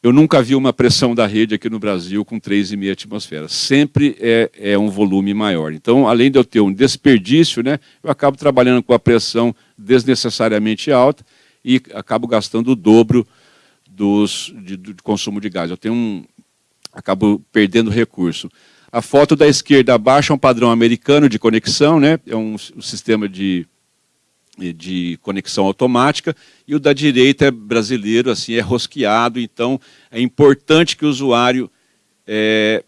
Eu nunca vi uma pressão da rede aqui no Brasil com 3,5 atmosferas. Sempre é, é, um volume maior. Então, além de eu ter um desperdício, né, eu acabo trabalhando com a pressão desnecessariamente alta e acabo gastando o dobro dos, de, de consumo de gás. Eu tenho um, acabo perdendo recurso. A foto da esquerda abaixo é um padrão americano de conexão, né? é um, um sistema de, de conexão automática, e o da direita é brasileiro, assim, é rosqueado, então é importante que o usuário é,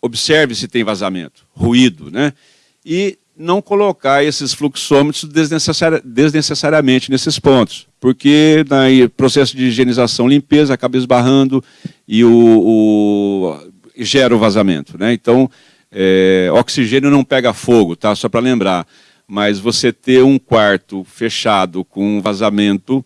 observe se tem vazamento, ruído, né? e não colocar esses fluxômetros desnecessari desnecessariamente nesses pontos, porque no processo de higienização limpeza acaba esbarrando e o, o gera o vazamento. Né? Então, é, oxigênio não pega fogo, tá? só para lembrar, mas você ter um quarto fechado com vazamento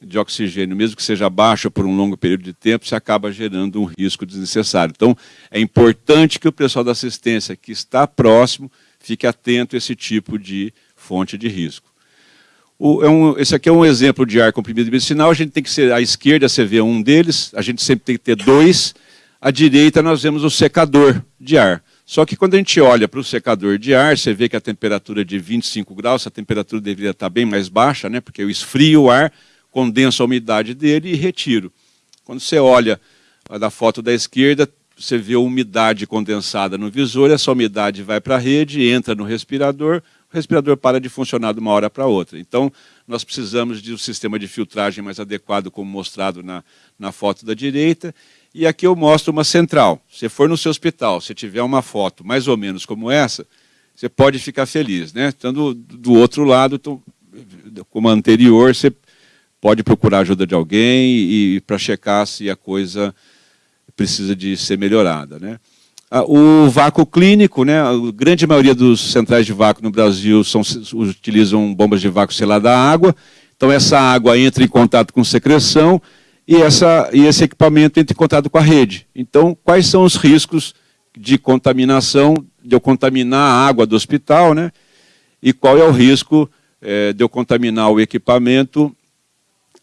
de oxigênio, mesmo que seja baixo por um longo período de tempo, você acaba gerando um risco desnecessário. Então, é importante que o pessoal da assistência que está próximo fique atento a esse tipo de fonte de risco. O, é um, esse aqui é um exemplo de ar comprimido medicinal, a gente tem que ser, à esquerda você vê um deles, a gente sempre tem que ter dois, à direita nós vemos o secador de ar. Só que quando a gente olha para o secador de ar, você vê que a temperatura é de 25 graus, a temperatura deveria estar bem mais baixa, né, porque eu esfrio o ar, condenso a umidade dele e retiro. Quando você olha da foto da esquerda, você vê a umidade condensada no visor, essa umidade vai para a rede, entra no respirador, o respirador para de funcionar de uma hora para outra. Então, nós precisamos de um sistema de filtragem mais adequado, como mostrado na, na foto da direita. E aqui eu mostro uma central. Se for no seu hospital, se tiver uma foto mais ou menos como essa, você pode ficar feliz. Né? Estando do outro lado, então, como anterior, você pode procurar ajuda de alguém e, e para checar se a coisa precisa de ser melhorada. Né? O vácuo clínico, né, a grande maioria dos centrais de vácuo no Brasil são, utilizam bombas de vácuo selada à água, então essa água entra em contato com secreção e, essa, e esse equipamento entra em contato com a rede. Então, quais são os riscos de contaminação, de eu contaminar a água do hospital, né? e qual é o risco é, de eu contaminar o equipamento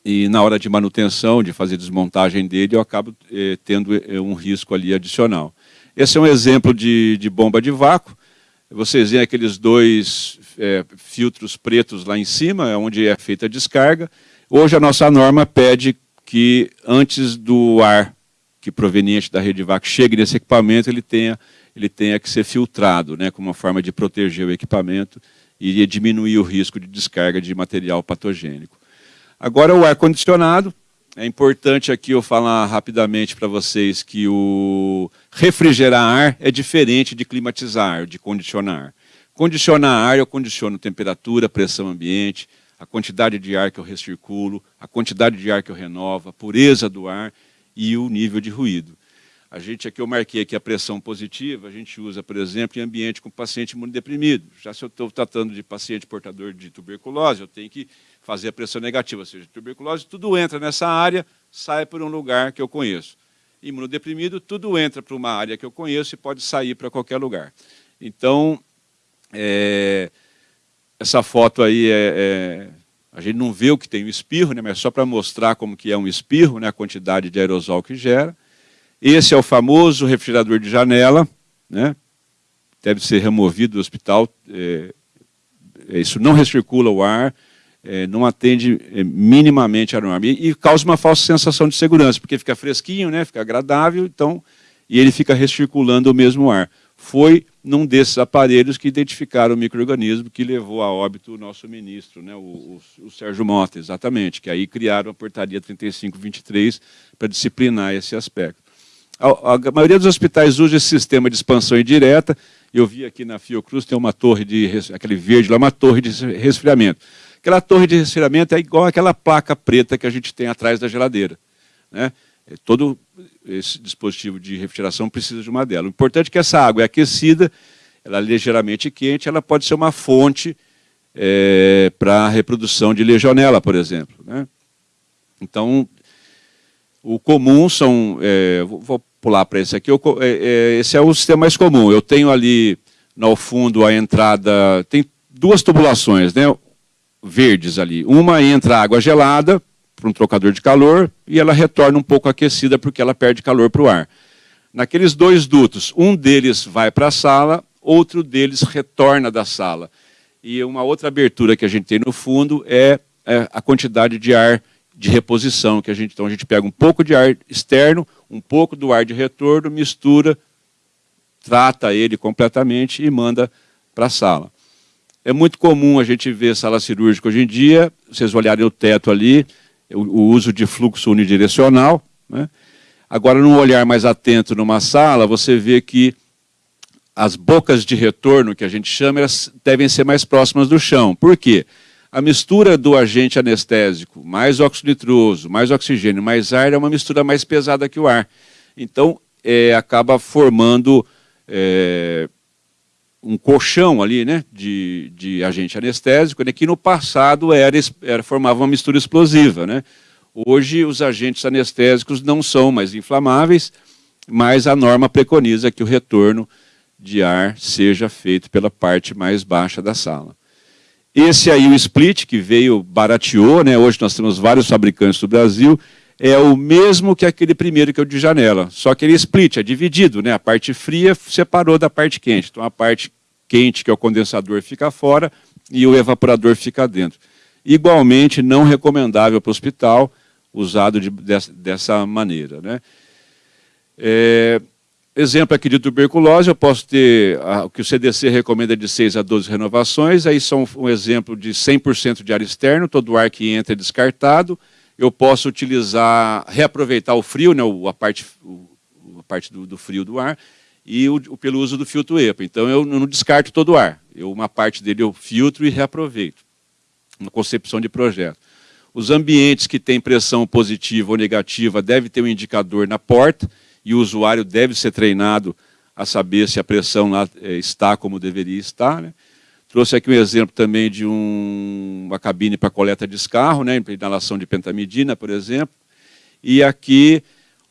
e na hora de manutenção, de fazer desmontagem dele, eu acabo é, tendo é, um risco ali adicional. Esse é um exemplo de, de bomba de vácuo. Vocês veem aqueles dois é, filtros pretos lá em cima, é onde é feita a descarga. Hoje a nossa norma pede que antes do ar que proveniente da rede de vácuo chegue nesse equipamento, ele tenha, ele tenha que ser filtrado, né, como uma forma de proteger o equipamento e diminuir o risco de descarga de material patogênico. Agora o ar-condicionado, é importante aqui eu falar rapidamente para vocês que o refrigerar ar é diferente de climatizar, de condicionar. Condicionar ar, eu condiciono temperatura, pressão ambiente, a quantidade de ar que eu recirculo, a quantidade de ar que eu renovo, a pureza do ar e o nível de ruído. A gente aqui, eu marquei aqui a pressão positiva, a gente usa, por exemplo, em ambiente com paciente imunodeprimido. Já se eu estou tratando de paciente portador de tuberculose, eu tenho que fazer a pressão negativa, ou seja, tuberculose, tudo entra nessa área, sai por um lugar que eu conheço. Imunodeprimido, tudo entra para uma área que eu conheço e pode sair para qualquer lugar. Então, é, essa foto aí é, é, a gente não vê o que tem o espirro, né, mas só para mostrar como que é um espirro, né, a quantidade de aerosol que gera. Esse é o famoso refrigerador de janela, né, deve ser removido do hospital, é, é isso não recircula o ar, é, não atende é, minimamente a norma. E, e, causa uma falsa sensação de segurança, porque fica fresquinho, né, fica agradável, então, e ele fica recirculando o mesmo ar. Foi num desses aparelhos que identificaram o microorganismo que levou a óbito o nosso ministro, né, o, o, o Sérgio Mota, exatamente, que aí criaram a portaria 3523 para disciplinar esse aspecto. A, a, maioria dos hospitais usa esse sistema de expansão indireta. Eu vi aqui na Fiocruz, tem uma torre de, aquele verde lá, uma torre de resfriamento. Aquela torre de resfriamento é igual aquela placa preta que a gente tem atrás da geladeira. Né? É, todo esse dispositivo de refrigeração precisa de uma dela. O importante é que essa água é aquecida, ela é ligeiramente quente, ela pode ser uma fonte é, para a reprodução de legionela, por exemplo. Né? Então, o comum são... É, vou pular para esse aqui. Eu, é, é, esse é o sistema mais comum. Eu tenho ali, no fundo, a entrada... Tem duas tubulações, né? Verdes ali. Uma entra água gelada para um trocador de calor e ela retorna um pouco aquecida porque ela perde calor para o ar. Naqueles dois dutos, um deles vai para a sala, outro deles retorna da sala. E uma outra abertura que a gente tem no fundo é, é a quantidade de ar de reposição que a gente então a gente pega um pouco de ar externo, um pouco do ar de retorno, mistura, trata ele completamente e manda para a sala. É muito comum a gente ver sala cirúrgica hoje em dia, vocês olharem o teto ali, o, o uso de fluxo unidirecional. Né? Agora, num olhar mais atento numa sala, você vê que as bocas de retorno, que a gente chama, elas devem ser mais próximas do chão. Por quê? A mistura do agente anestésico, mais óxido nitroso, mais oxigênio, mais ar, é uma mistura mais pesada que o ar. Então, é, acaba formando é, um colchão ali, né, de, de agente anestésico, né, que no passado era, era, formava uma mistura explosiva. Né? Hoje, os agentes anestésicos não são mais inflamáveis, mas a norma preconiza que o retorno de ar seja feito pela parte mais baixa da sala. Esse aí, o split, que veio, barateou, né? hoje nós temos vários fabricantes do Brasil, é o mesmo que aquele primeiro que o de janela, só que ele é split, é dividido, né? a parte fria separou da parte quente, então a parte quente, que é o condensador, fica fora e o evaporador fica dentro. Igualmente não recomendável para o hospital, usado de, dessa, dessa, maneira. Né? É, exemplo aqui de tuberculose, eu posso ter o que o CDC recomenda de 6 a 12 renovações, aí são um exemplo de 100% de ar externo, todo o ar que entra é descartado, eu posso utilizar, reaproveitar o frio, né, a parte, a parte do, do frio do ar, e o, pelo uso do filtro EPA. Então eu não descarto todo o ar. Eu, uma parte dele eu filtro e reaproveito. Uma concepção de projeto. Os ambientes que têm pressão positiva ou negativa devem ter um indicador na porta, e o usuário deve ser treinado a saber se a pressão lá é, está como deveria estar. Né? Trouxe aqui um exemplo também de um, uma cabine para coleta de escarro, né, inalação de pentamidina, por exemplo. E aqui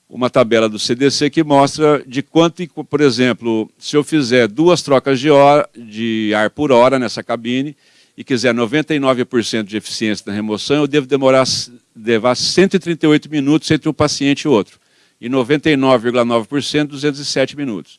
uma tabela do CDC que mostra de quanto, por exemplo, se eu fizer duas trocas de, hora, de ar por hora nessa cabine e quiser 99% de eficiência na remoção, eu devo demorar levar 138 minutos entre um paciente e outro. E 99,9%, 207 minutos.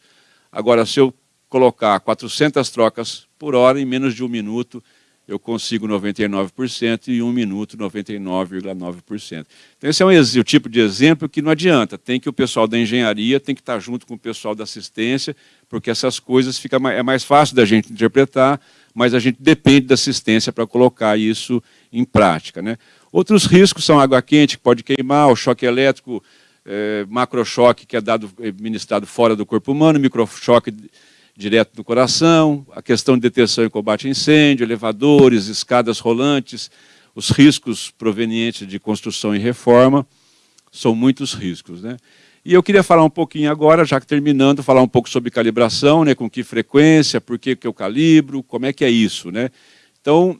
Agora, se eu colocar 400 trocas por hora, em menos de um minuto, eu consigo 99% e em um minuto 99,9%. Então esse é um, o tipo de exemplo que não adianta, tem que o pessoal da engenharia tem que estar junto com o pessoal da assistência, porque essas coisas fica é mais fácil da gente interpretar, mas a gente depende da assistência para colocar isso em prática. Né? Outros riscos são água quente, que pode queimar, o choque elétrico, é, macrochoque, que é dado, ministrado fora do corpo humano, microchoque direto do coração, a questão de detecção e combate a incêndio, elevadores, escadas rolantes, os riscos provenientes de construção e reforma, são muitos riscos. Né? E eu queria falar um pouquinho agora, já que terminando, falar um pouco sobre calibração, né, com que frequência, por que, que eu calibro, como é que é isso. Né? Então,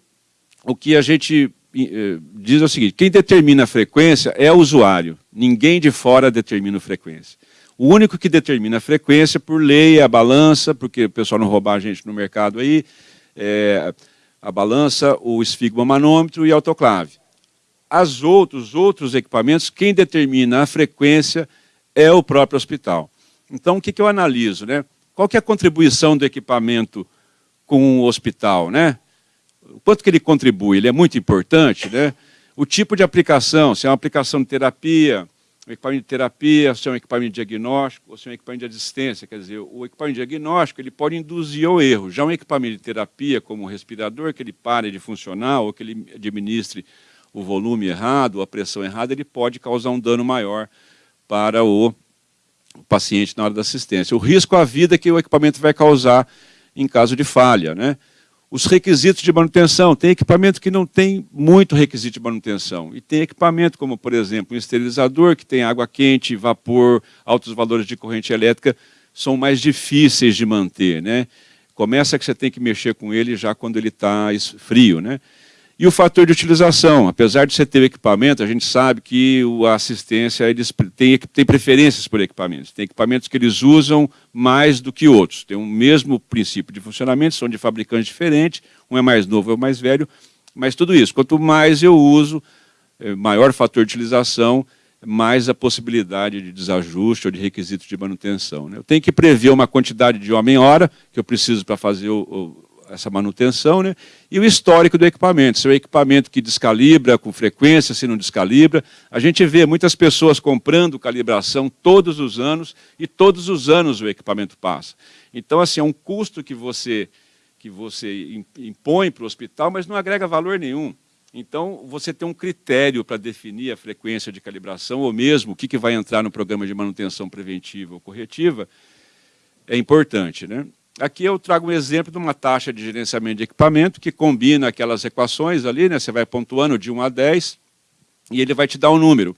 o que a gente eh, diz é o seguinte, quem determina a frequência é o usuário, ninguém de fora determina a frequência. O único que determina a frequência, por lei, é a balança, porque o pessoal não roubar a gente no mercado aí, é a balança, o esfigmomanômetro e a autoclave. As outros, outros equipamentos, quem determina a frequência é o próprio hospital. Então, o que, que eu analiso? Né? Qual que é a contribuição do equipamento com o hospital? Né? O quanto que ele contribui? Ele é muito importante. Né? O tipo de aplicação, se é uma aplicação de terapia, um equipamento de terapia, se é um equipamento diagnóstico ou se é um equipamento de assistência. Quer dizer, o equipamento diagnóstico ele pode induzir ao erro. Já um equipamento de terapia, como o respirador, que ele pare de funcionar ou que ele administre o volume errado, a pressão errada, ele pode causar um dano maior para o paciente na hora da assistência. O risco à vida que o equipamento vai causar em caso de falha. Né? Os requisitos de manutenção. Tem equipamento que não tem muito requisito de manutenção. E tem equipamento como, por exemplo, um esterilizador, que tem água quente, vapor, altos valores de corrente elétrica, são mais difíceis de manter. Né? Começa que você tem que mexer com ele já quando ele está frio. Né? E o fator de utilização, apesar de você ter o equipamento, a gente sabe que a assistência eles tem, tem preferências por equipamentos. Tem equipamentos que eles usam mais do que outros. Tem o mesmo princípio de funcionamento, são de fabricantes diferentes, um é mais novo, é mais velho, mas tudo isso. Quanto mais eu uso, é, maior fator de utilização, mais a possibilidade de desajuste ou de requisitos de manutenção. Né? Eu tenho que prever uma quantidade de homem-hora que eu preciso para fazer o essa manutenção, né? e o histórico do equipamento, se é um equipamento que descalibra com frequência, se não descalibra. A gente vê muitas pessoas comprando calibração todos os anos, e todos os anos o equipamento passa. Então, assim, é um custo que você, que você impõe para o hospital, mas não agrega valor nenhum. Então, você tem um critério para definir a frequência de calibração, ou mesmo o que, que vai entrar no programa de manutenção preventiva ou corretiva, é importante. Né? Aqui eu trago um exemplo de uma taxa de gerenciamento de equipamento que combina aquelas equações ali, né? você vai pontuando de 1 a 10 e ele vai te dar um número.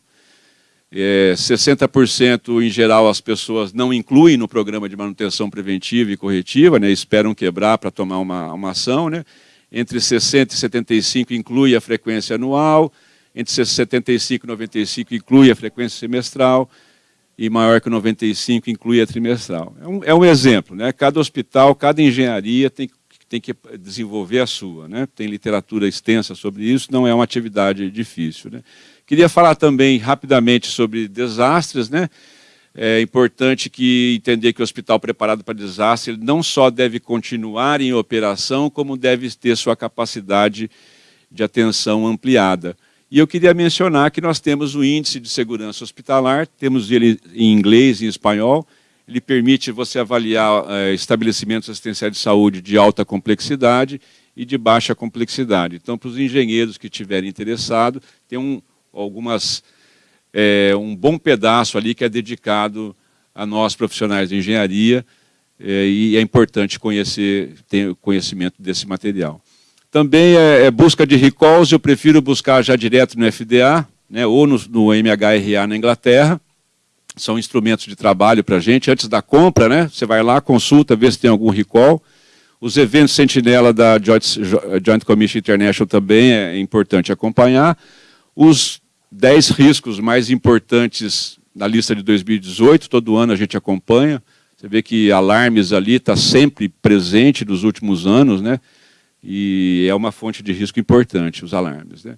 É, 60% em geral as pessoas não incluem no programa de manutenção preventiva e corretiva, né? esperam quebrar para tomar uma, uma ação. Né? Entre 60% e 75% inclui a frequência anual, entre 75% e 95% inclui a frequência semestral, e maior que 95 inclui a trimestral. É um, é um exemplo, né? cada hospital, cada engenharia tem, tem que desenvolver a sua. Né? Tem literatura extensa sobre isso, não é uma atividade difícil. Né? Queria falar também rapidamente sobre desastres. Né? É importante que entender que o hospital preparado para desastre não só deve continuar em operação, como deve ter sua capacidade de atenção ampliada. E eu queria mencionar que nós temos o índice de segurança hospitalar, temos ele em inglês e em espanhol, ele permite você avaliar é, estabelecimentos assistenciais de saúde de alta complexidade e de baixa complexidade. Então, para os engenheiros que estiverem interessados, tem um, algumas, é, um bom pedaço ali que é dedicado a nós profissionais de engenharia, é, e é importante conhecer, ter conhecimento desse material. Também é, é busca de recalls, eu prefiro buscar já direto no FDA, né, ou no, no MHRA na Inglaterra, são instrumentos de trabalho para a gente. Antes da compra, né, você vai lá, consulta, vê se tem algum recall. Os eventos sentinela da Joint, Joint Commission International também é importante acompanhar. Os 10 riscos mais importantes na lista de 2018, todo ano a gente acompanha. Você vê que alarmes ali está sempre presente nos últimos anos, né? E é uma fonte de risco importante, os alarmes. Né?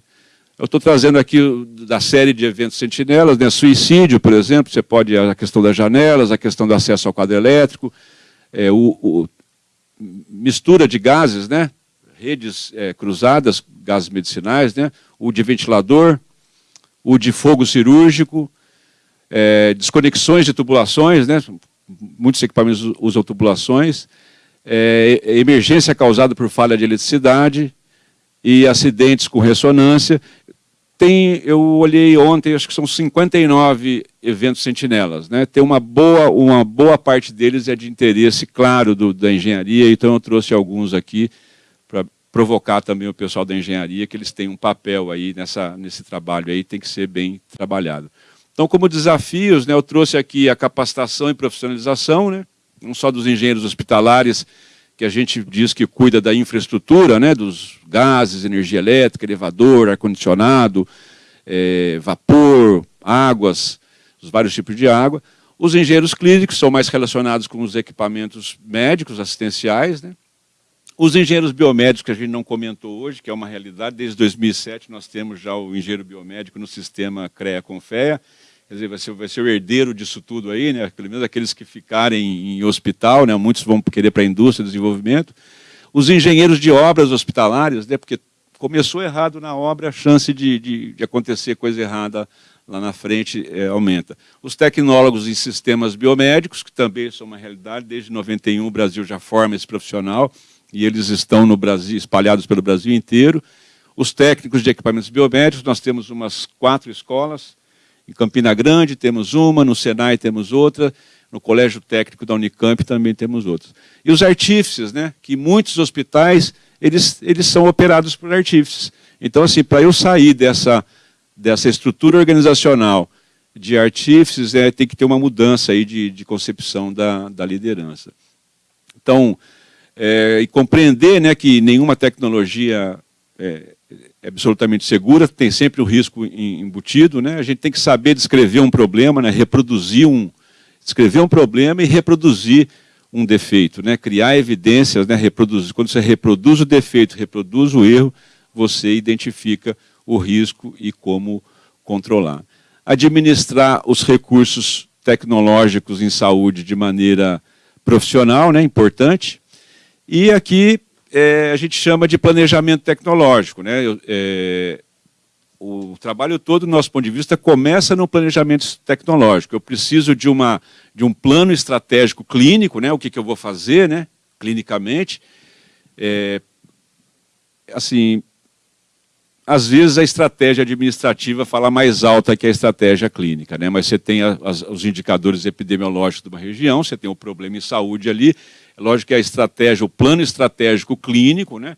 Eu estou trazendo aqui da série de eventos sentinelas, né? suicídio, por exemplo, você pode, a questão das janelas, a questão do acesso ao quadro elétrico, é, o, o, mistura de gases, né? redes é, cruzadas, gases medicinais, né? o de ventilador, o de fogo cirúrgico, é, desconexões de tubulações, né? muitos equipamentos usam tubulações, é, emergência causada por falha de eletricidade e acidentes com ressonância. Tem, eu olhei ontem, acho que são 59 eventos sentinelas. Né? Tem uma boa, uma boa parte deles é de interesse, claro, do, da engenharia, então eu trouxe alguns aqui para provocar também o pessoal da engenharia, que eles têm um papel aí nessa, nesse trabalho aí, tem que ser bem trabalhado. Então, como desafios, né, eu trouxe aqui a capacitação e profissionalização, né, não só dos engenheiros hospitalares, que a gente diz que cuida da infraestrutura, né, dos gases, energia elétrica, elevador, ar-condicionado, é, vapor, águas, os vários tipos de água. Os engenheiros clínicos são mais relacionados com os equipamentos médicos, assistenciais. Né? Os engenheiros biomédicos, que a gente não comentou hoje, que é uma realidade, desde 2007 nós temos já o engenheiro biomédico no sistema CREA-CONFEA, quer dizer, vai ser, vai ser o herdeiro disso tudo aí, né? pelo menos aqueles que ficarem em hospital, né? muitos vão querer para a indústria, desenvolvimento. Os engenheiros de obras hospitalares, né? porque começou errado na obra, a chance de, de, de acontecer coisa errada lá na frente é, aumenta. Os tecnólogos em sistemas biomédicos, que também são uma realidade, desde 91 o Brasil já forma esse profissional, e eles estão no Brasil, espalhados pelo Brasil inteiro. Os técnicos de equipamentos biomédicos, nós temos umas quatro escolas, em Campina Grande temos uma, no Senai temos outra, no Colégio Técnico da Unicamp também temos outras. E os artífices, né, que muitos hospitais, eles, eles são operados por artífices. Então, assim, para eu sair dessa, dessa estrutura organizacional de artífices, é, tem que ter uma mudança aí de, de concepção da, da liderança. Então, é, e compreender né, que nenhuma tecnologia é, é absolutamente segura, tem sempre o risco embutido. Né? A gente tem que saber descrever um problema, né? reproduzir um, descrever um problema e reproduzir um defeito, né? criar evidências, né? reproduzir. quando você reproduz o defeito, reproduz o erro, você identifica o risco e como controlar. Administrar os recursos tecnológicos em saúde de maneira profissional, né? importante. E aqui é, a gente chama de planejamento tecnológico. Né? É, o trabalho todo, do nosso ponto de vista, começa no planejamento tecnológico. Eu preciso de, uma, de um plano estratégico clínico, né? o que, que eu vou fazer né? clinicamente. É, assim, às vezes a estratégia administrativa fala mais alta que a estratégia clínica, né? mas você tem as, os indicadores epidemiológicos de uma região, você tem um problema em saúde ali, lógico que a estratégia, o plano estratégico clínico, né,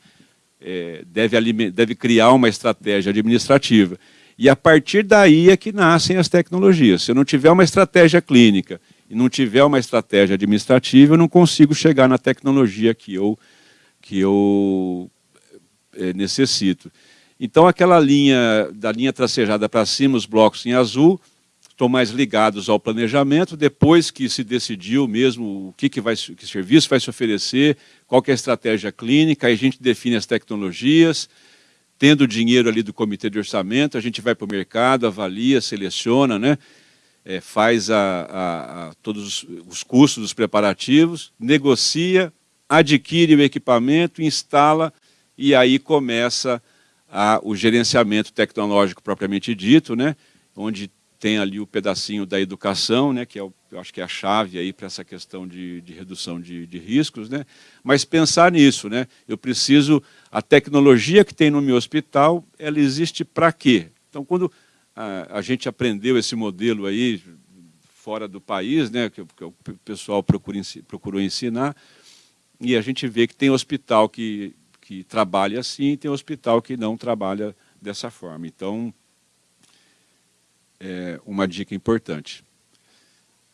é, deve, deve criar uma estratégia administrativa. E a partir daí é que nascem as tecnologias. Se eu não tiver uma estratégia clínica e não tiver uma estratégia administrativa, eu não consigo chegar na tecnologia que eu, que eu é, necessito. Então, aquela linha, da linha tracejada para cima, os blocos em azul, estão mais ligados ao planejamento, depois que se decidiu mesmo o que, que, vai, que serviço vai se oferecer, qual é a estratégia clínica, aí a gente define as tecnologias, tendo o dinheiro ali do comitê de orçamento, a gente vai para o mercado, avalia, seleciona, né? É, faz a, a, a todos os custos dos preparativos, negocia, adquire o equipamento, instala e aí começa a, o gerenciamento tecnológico propriamente dito, né? onde tem ali o pedacinho da educação, né, que é eu acho que é a chave aí para essa questão de, de redução de, de, riscos, né, mas pensar nisso, né, eu preciso, a tecnologia que tem no meu hospital, ela existe para quê? Então, quando a, a, gente aprendeu esse modelo aí fora do país, né, que, que o pessoal procura, procurou ensinar, e a gente vê que tem hospital que, que trabalha assim, e tem hospital que não trabalha dessa forma. Então, é uma dica importante.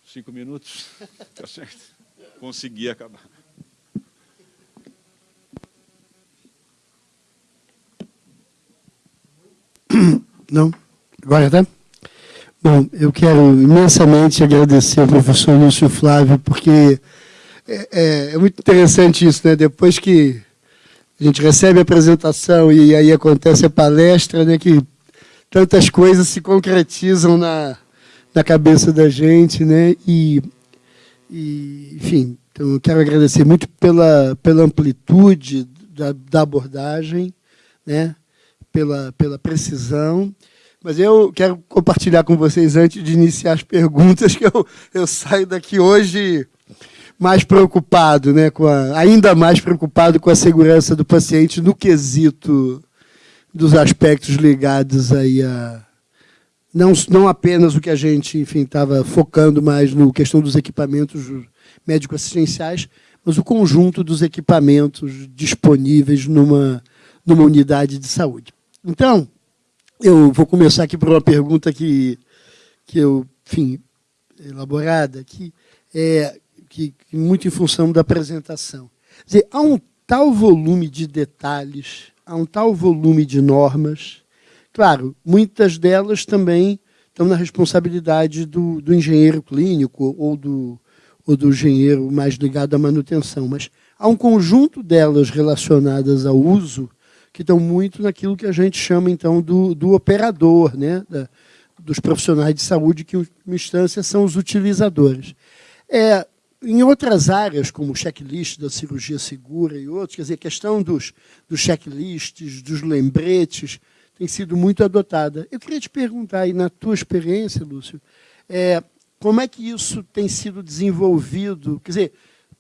cinco minutos. Tá certo? Consegui acabar. Não? Agora tá? Bom, eu quero imensamente agradecer ao professor Lúcio Flávio, porque é, é, é, muito interessante isso, né? Depois que a gente recebe a apresentação e aí acontece a palestra, né? Que tantas coisas se concretizam na, na cabeça da gente, né? E, e enfim, então eu quero agradecer muito pela, pela amplitude da, da abordagem, né? Pela, pela precisão mas eu quero compartilhar com vocês, antes de iniciar as perguntas, que eu, eu saio daqui hoje mais preocupado, né, com a, ainda mais preocupado com a segurança do paciente no quesito dos aspectos ligados aí a não, não apenas o que a gente, enfim, estava focando mais no questão dos equipamentos médico-assistenciais, mas o conjunto dos equipamentos disponíveis numa, numa unidade de saúde. Então, eu vou começar aqui por uma pergunta que, que eu, enfim, elaborada, que é que muito em função da apresentação. Quer dizer, há um tal volume de detalhes, há um tal volume de normas. Claro, muitas delas também estão na responsabilidade do, do engenheiro clínico ou do, ou do engenheiro mais ligado à manutenção, mas há um conjunto delas relacionadas ao uso que estão muito naquilo que a gente chama, então, do, do operador, né? Da, dos profissionais de saúde, que, em instância, são os utilizadores. É, em outras áreas, como o checklist da cirurgia segura e outros, quer dizer, a questão dos, dos checklists, dos lembretes, tem sido muito adotada. Eu queria te perguntar, aí, na tua experiência, Lúcio, é, como é que isso tem sido desenvolvido? Quer dizer,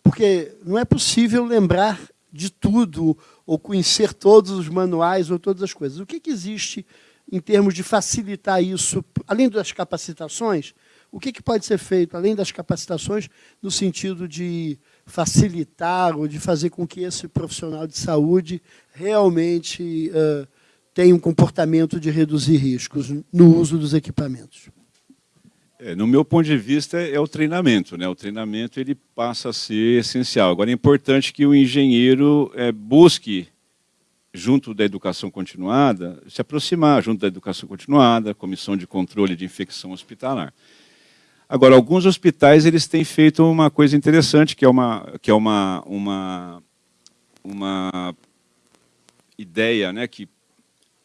porque não é possível lembrar de tudo ou conhecer todos os manuais ou todas as coisas. O que, que existe em termos de facilitar isso, além das capacitações, o que, que pode ser feito, além das capacitações, no sentido de facilitar ou de fazer com que esse profissional de saúde realmente uh, tenha um comportamento de reduzir riscos no uso dos equipamentos? É, no meu ponto de vista, é o treinamento. Né? O treinamento ele passa a ser essencial. Agora, é importante que o engenheiro é, busque, junto da educação continuada, se aproximar junto da educação continuada, comissão de controle de infecção hospitalar. Agora, alguns hospitais eles têm feito uma coisa interessante, que é uma, que é uma, uma, uma ideia né, que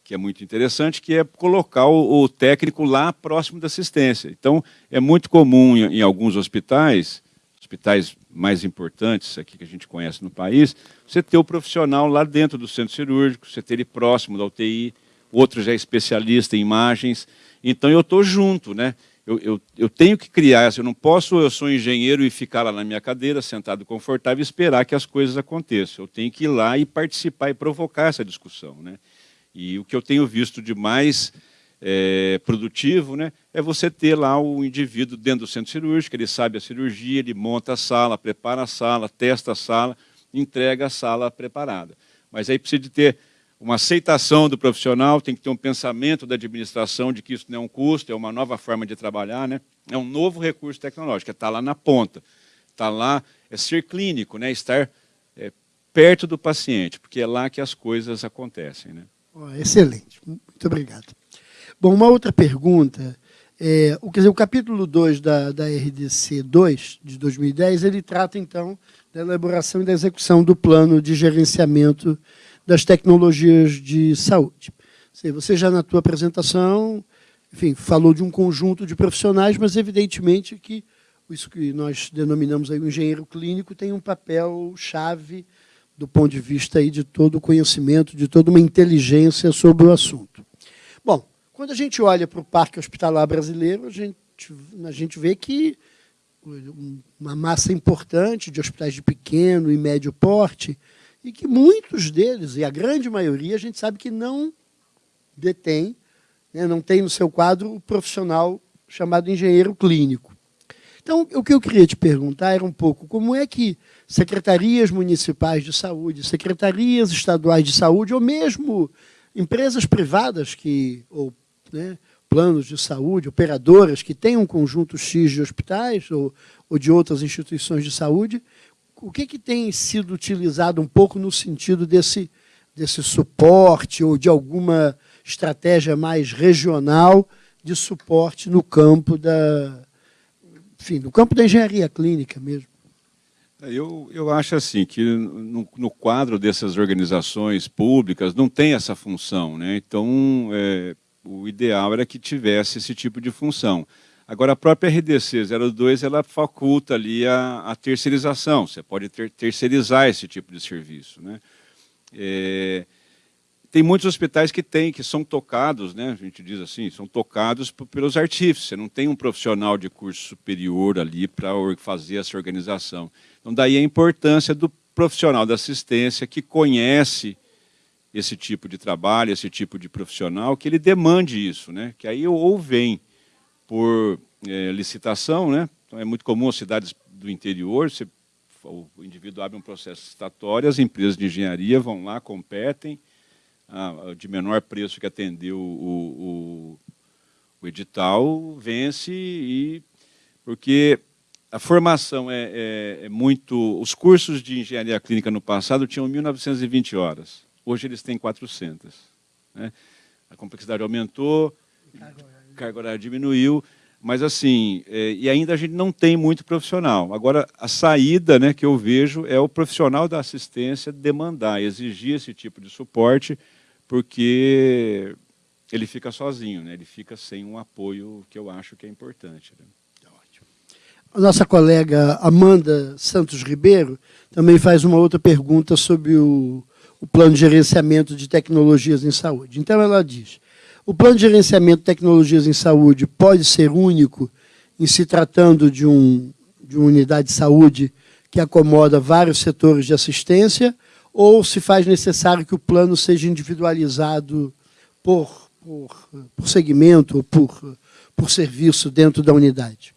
que é muito interessante, que é colocar o, o técnico lá próximo da assistência. Então, é muito comum em, em, alguns hospitais, hospitais mais importantes aqui que a gente conhece no país, você ter o profissional lá dentro do centro cirúrgico, você ter ele próximo da UTI, outro já é especialista em imagens. Então, eu estou junto, né? Eu, eu, eu, tenho que criar, eu não posso, eu sou engenheiro e ficar lá na minha cadeira, sentado confortável, e esperar que as coisas aconteçam. Eu tenho que ir lá e participar e provocar essa discussão. Né? E o que eu tenho visto de mais é, produtivo né, é você ter lá o indivíduo dentro do centro cirúrgico, ele sabe a cirurgia, ele monta a sala, prepara a sala, testa a sala, entrega a sala preparada. Mas aí precisa de ter uma aceitação do profissional, tem que ter um pensamento da administração de que isso não é um custo, é uma nova forma de trabalhar, né? é um novo recurso tecnológico, é estar lá na ponta, estar lá, é ser clínico, né? estar é, perto do paciente, porque é lá que as coisas acontecem. Né? Oh, excelente, muito obrigado. Bom, uma outra pergunta. É, o, quer dizer, o capítulo 2 da, da RDC 2, de 2010, ele trata, então, da elaboração e da execução do plano de gerenciamento das tecnologias de saúde. Você já na tua apresentação, enfim, falou de um conjunto de profissionais, mas evidentemente que isso que nós denominamos aí o engenheiro clínico tem um papel chave do ponto de vista aí de todo o conhecimento, de toda uma inteligência sobre o assunto. Bom, quando a gente olha para o Parque Hospitalar Brasileiro, a gente, a gente vê que uma massa importante de hospitais de pequeno e médio porte, e que muitos deles, e a grande maioria, a gente sabe que não detém, né, não tem no seu quadro o profissional chamado engenheiro clínico. Então, o que eu queria te perguntar era um pouco como é que secretarias municipais de saúde, secretarias estaduais de saúde, ou mesmo empresas privadas que, ou né, planos de saúde, operadoras que têm um conjunto X de hospitais ou, ou de outras instituições de saúde, o que, que tem sido utilizado um pouco no sentido desse, desse suporte ou de alguma estratégia mais regional de suporte no campo da, enfim, no campo da engenharia clínica mesmo? Eu, eu acho assim que no, no, quadro dessas organizações públicas não tem essa função, né? Então é, o ideal era que tivesse esse tipo de função. Agora a própria RDC 02 ela faculta ali a, a terceirização. Você pode ter, terceirizar esse tipo de serviço, né? É, tem muitos hospitais que têm, que são tocados, né, a gente diz assim, são tocados pelos artífices. Você não tem um profissional de curso superior ali para fazer essa organização. Então, daí a importância do profissional da assistência que conhece esse tipo de trabalho, esse tipo de profissional, que ele demande isso, né? que aí ou vem por é, licitação, né? então é muito comum as cidades do interior, você, o indivíduo abre um processo licitatório, as empresas de engenharia vão lá, competem, de menor preço que atendeu o, o, o edital, vence, e, porque a formação é, é, é, muito... Os cursos de engenharia clínica no passado tinham 1.920 horas. Hoje eles têm 400. Né? A complexidade aumentou, carga horária diminuiu, mas assim, é, e ainda a gente não tem muito profissional. Agora, a saída né, que eu vejo é o profissional da assistência demandar, exigir esse tipo de suporte, porque ele fica sozinho, né? ele fica sem um apoio que eu acho que é importante. Né? A nossa colega Amanda Santos Ribeiro também faz uma outra pergunta sobre o, o plano de gerenciamento de tecnologias em saúde. Então, ela diz, o plano de gerenciamento de tecnologias em saúde pode ser único em se tratando de, um, de uma unidade de saúde que acomoda vários setores de assistência, ou se faz necessário que o plano seja individualizado por, por, por segmento ou por, por serviço dentro da unidade?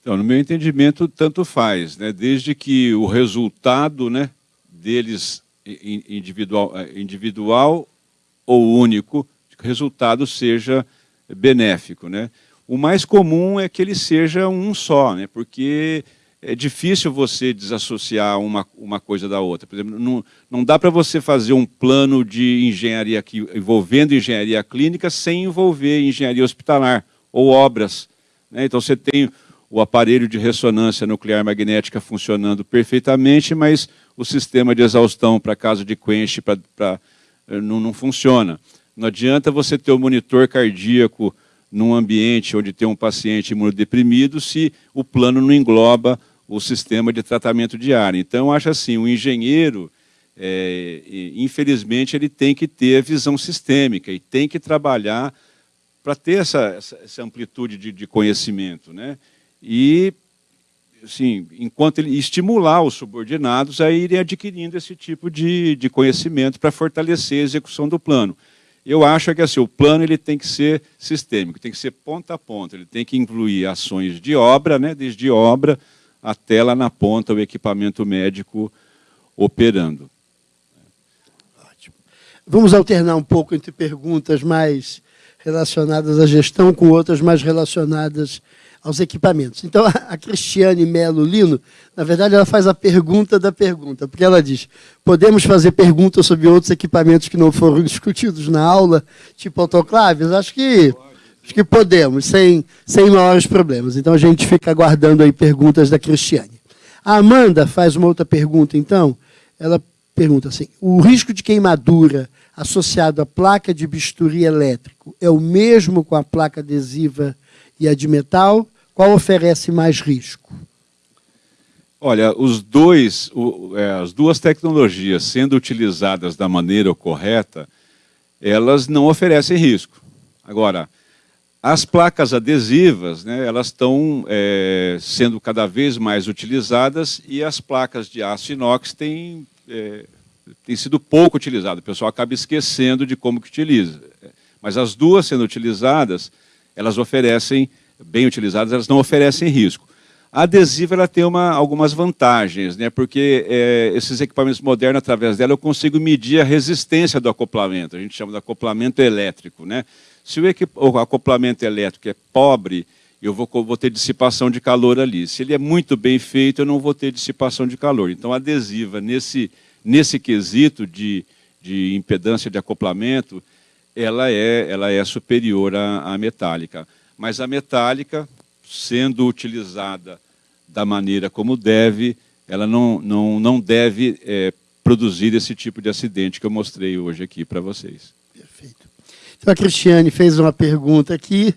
Então, no meu entendimento, tanto faz, né? desde que o resultado né, deles individual, eh, individual ou único, resultado seja benéfico. Né? O mais comum é que ele seja um só, né? porque é difícil você desassociar uma, uma coisa da outra. Por exemplo, não, não dá para você fazer um plano de engenharia aqui, envolvendo engenharia clínica sem envolver engenharia hospitalar ou obras. Né? Então, você tem o aparelho de ressonância nuclear magnética funcionando perfeitamente, mas o sistema de exaustão para caso de quench pra, pra, eh, não, não funciona. Não adianta você ter o monitor cardíaco num ambiente onde tem um paciente imunodeprimido se o plano não engloba o sistema de tratamento ar. Então, acho assim, o engenheiro, é, infelizmente, ele tem que ter a visão sistêmica e tem que trabalhar para ter essa, essa, essa amplitude de, de, conhecimento. Né? E, assim, enquanto ele estimular os subordinados a irem adquirindo esse tipo de, de conhecimento para fortalecer a execução do plano. Eu acho que assim, o plano ele tem que ser sistêmico, tem que ser ponta a ponta, ele tem que incluir ações de obra, né, desde obra, até lá na ponta o equipamento médico operando. Ótimo. Vamos alternar um pouco entre perguntas mais relacionadas à gestão com outras mais relacionadas aos equipamentos. Então, a Cristiane Melo Lino, na verdade, ela faz a pergunta da pergunta, porque ela diz, podemos fazer perguntas sobre outros equipamentos que não foram discutidos na aula, tipo autoclaves? Acho que Acho que podemos, sem, sem maiores problemas. Então a gente fica aguardando aí perguntas da Cristiane. A Amanda faz uma outra pergunta, então. Ela pergunta assim: o risco de queimadura associado à placa de bisturi elétrico é o mesmo com a placa adesiva e a de metal? Qual oferece mais risco? Olha, os dois, o, é, as duas tecnologias sendo utilizadas da maneira correta, elas não oferecem risco. Agora, as placas adesivas, né, elas estão é, sendo cada vez mais utilizadas e as placas de aço inox têm, é, têm sido pouco utilizadas. O pessoal acaba esquecendo de como que utiliza. Mas as duas sendo utilizadas, elas oferecem, bem utilizadas, elas não oferecem risco. A adesiva ela tem uma, algumas vantagens, né? porque é, esses equipamentos modernos, através dela, eu consigo medir a resistência do acoplamento. A gente chama de acoplamento elétrico. Né? Se o, o acoplamento elétrico é pobre, eu vou, vou, ter dissipação de calor ali. Se ele é muito bem feito, eu não vou ter dissipação de calor. Então, a adesiva, nesse, nesse quesito de, de impedância de acoplamento, ela é, ela é superior à, à metálica. Mas a metálica, sendo utilizada da maneira como deve, ela não, não, não deve é, produzir esse tipo de acidente que eu mostrei hoje aqui para vocês. Perfeito. Então, a Cristiane fez uma pergunta aqui.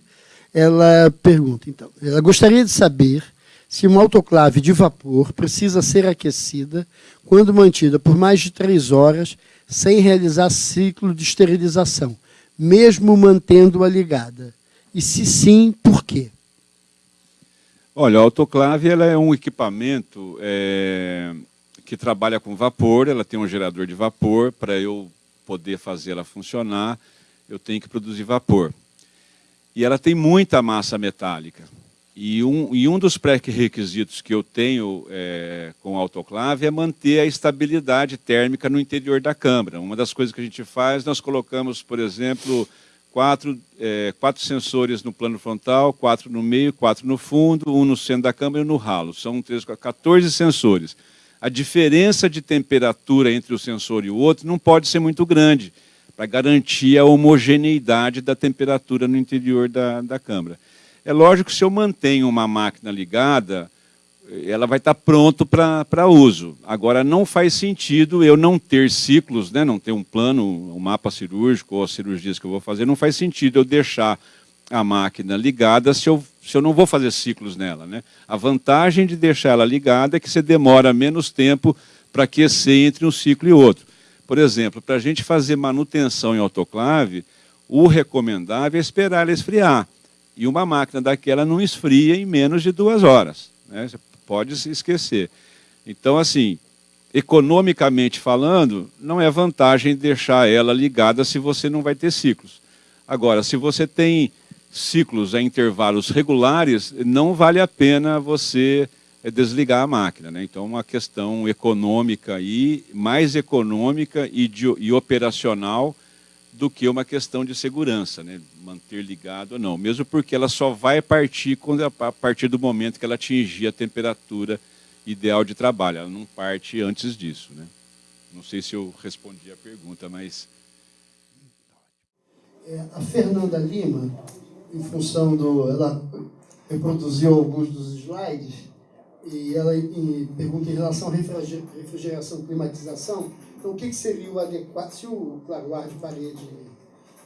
Ela pergunta, então, ela gostaria de saber se uma autoclave de vapor precisa ser aquecida quando mantida por mais de três horas sem realizar ciclo de esterilização, mesmo mantendo-a ligada. E se sim, por quê? Olha, a autoclave ela é um equipamento é, que trabalha com vapor, ela tem um gerador de vapor, para eu poder fazer ela funcionar, eu tenho que produzir vapor. E ela tem muita massa metálica. E um, e um dos pré-requisitos que eu tenho é, com a autoclave é manter a estabilidade térmica no interior da câmara. Uma das coisas que a gente faz, nós colocamos, por exemplo, quatro, é, quatro sensores no plano frontal, quatro no meio, quatro no fundo, um no centro da câmera e no ralo. São 13, 14 sensores. A diferença de temperatura entre o sensor e o outro não pode ser muito grande, para garantir a homogeneidade da temperatura no interior da, da câmara. É lógico que se eu mantenho uma máquina ligada, ela vai estar pronto para uso. Agora, não faz sentido eu não ter ciclos, né, não ter um plano, um mapa cirúrgico ou as cirurgias que eu vou fazer, não faz sentido eu deixar a máquina ligada se eu, se eu não vou fazer ciclos nela. Né? A vantagem de deixar ela ligada é que você demora menos tempo para aquecer entre um ciclo e outro. Por exemplo, para a gente fazer manutenção em autoclave, o recomendável é esperar ela esfriar. E uma máquina daquela não esfria em menos de duas horas. Né? Você pode se esquecer. Então, assim, economicamente falando, não é vantagem deixar ela ligada se você não vai ter ciclos. Agora, se você tem ciclos a intervalos regulares, não vale a pena você eh, desligar a máquina. Né? Então, uma questão econômica e mais econômica e, de, e operacional do que uma questão de segurança, né? manter ligado ou não, mesmo porque ela só vai partir quando, a partir do momento que ela atingir a temperatura ideal de trabalho, ela não parte antes disso. Né? Não sei se eu respondi a pergunta, mas... É, a Fernanda Lima, em função do... Ela reproduziu alguns dos slides, e ela pergunta em relação à refrigeração e climatização, então, o que, seria o adequado? Se o claro, de parede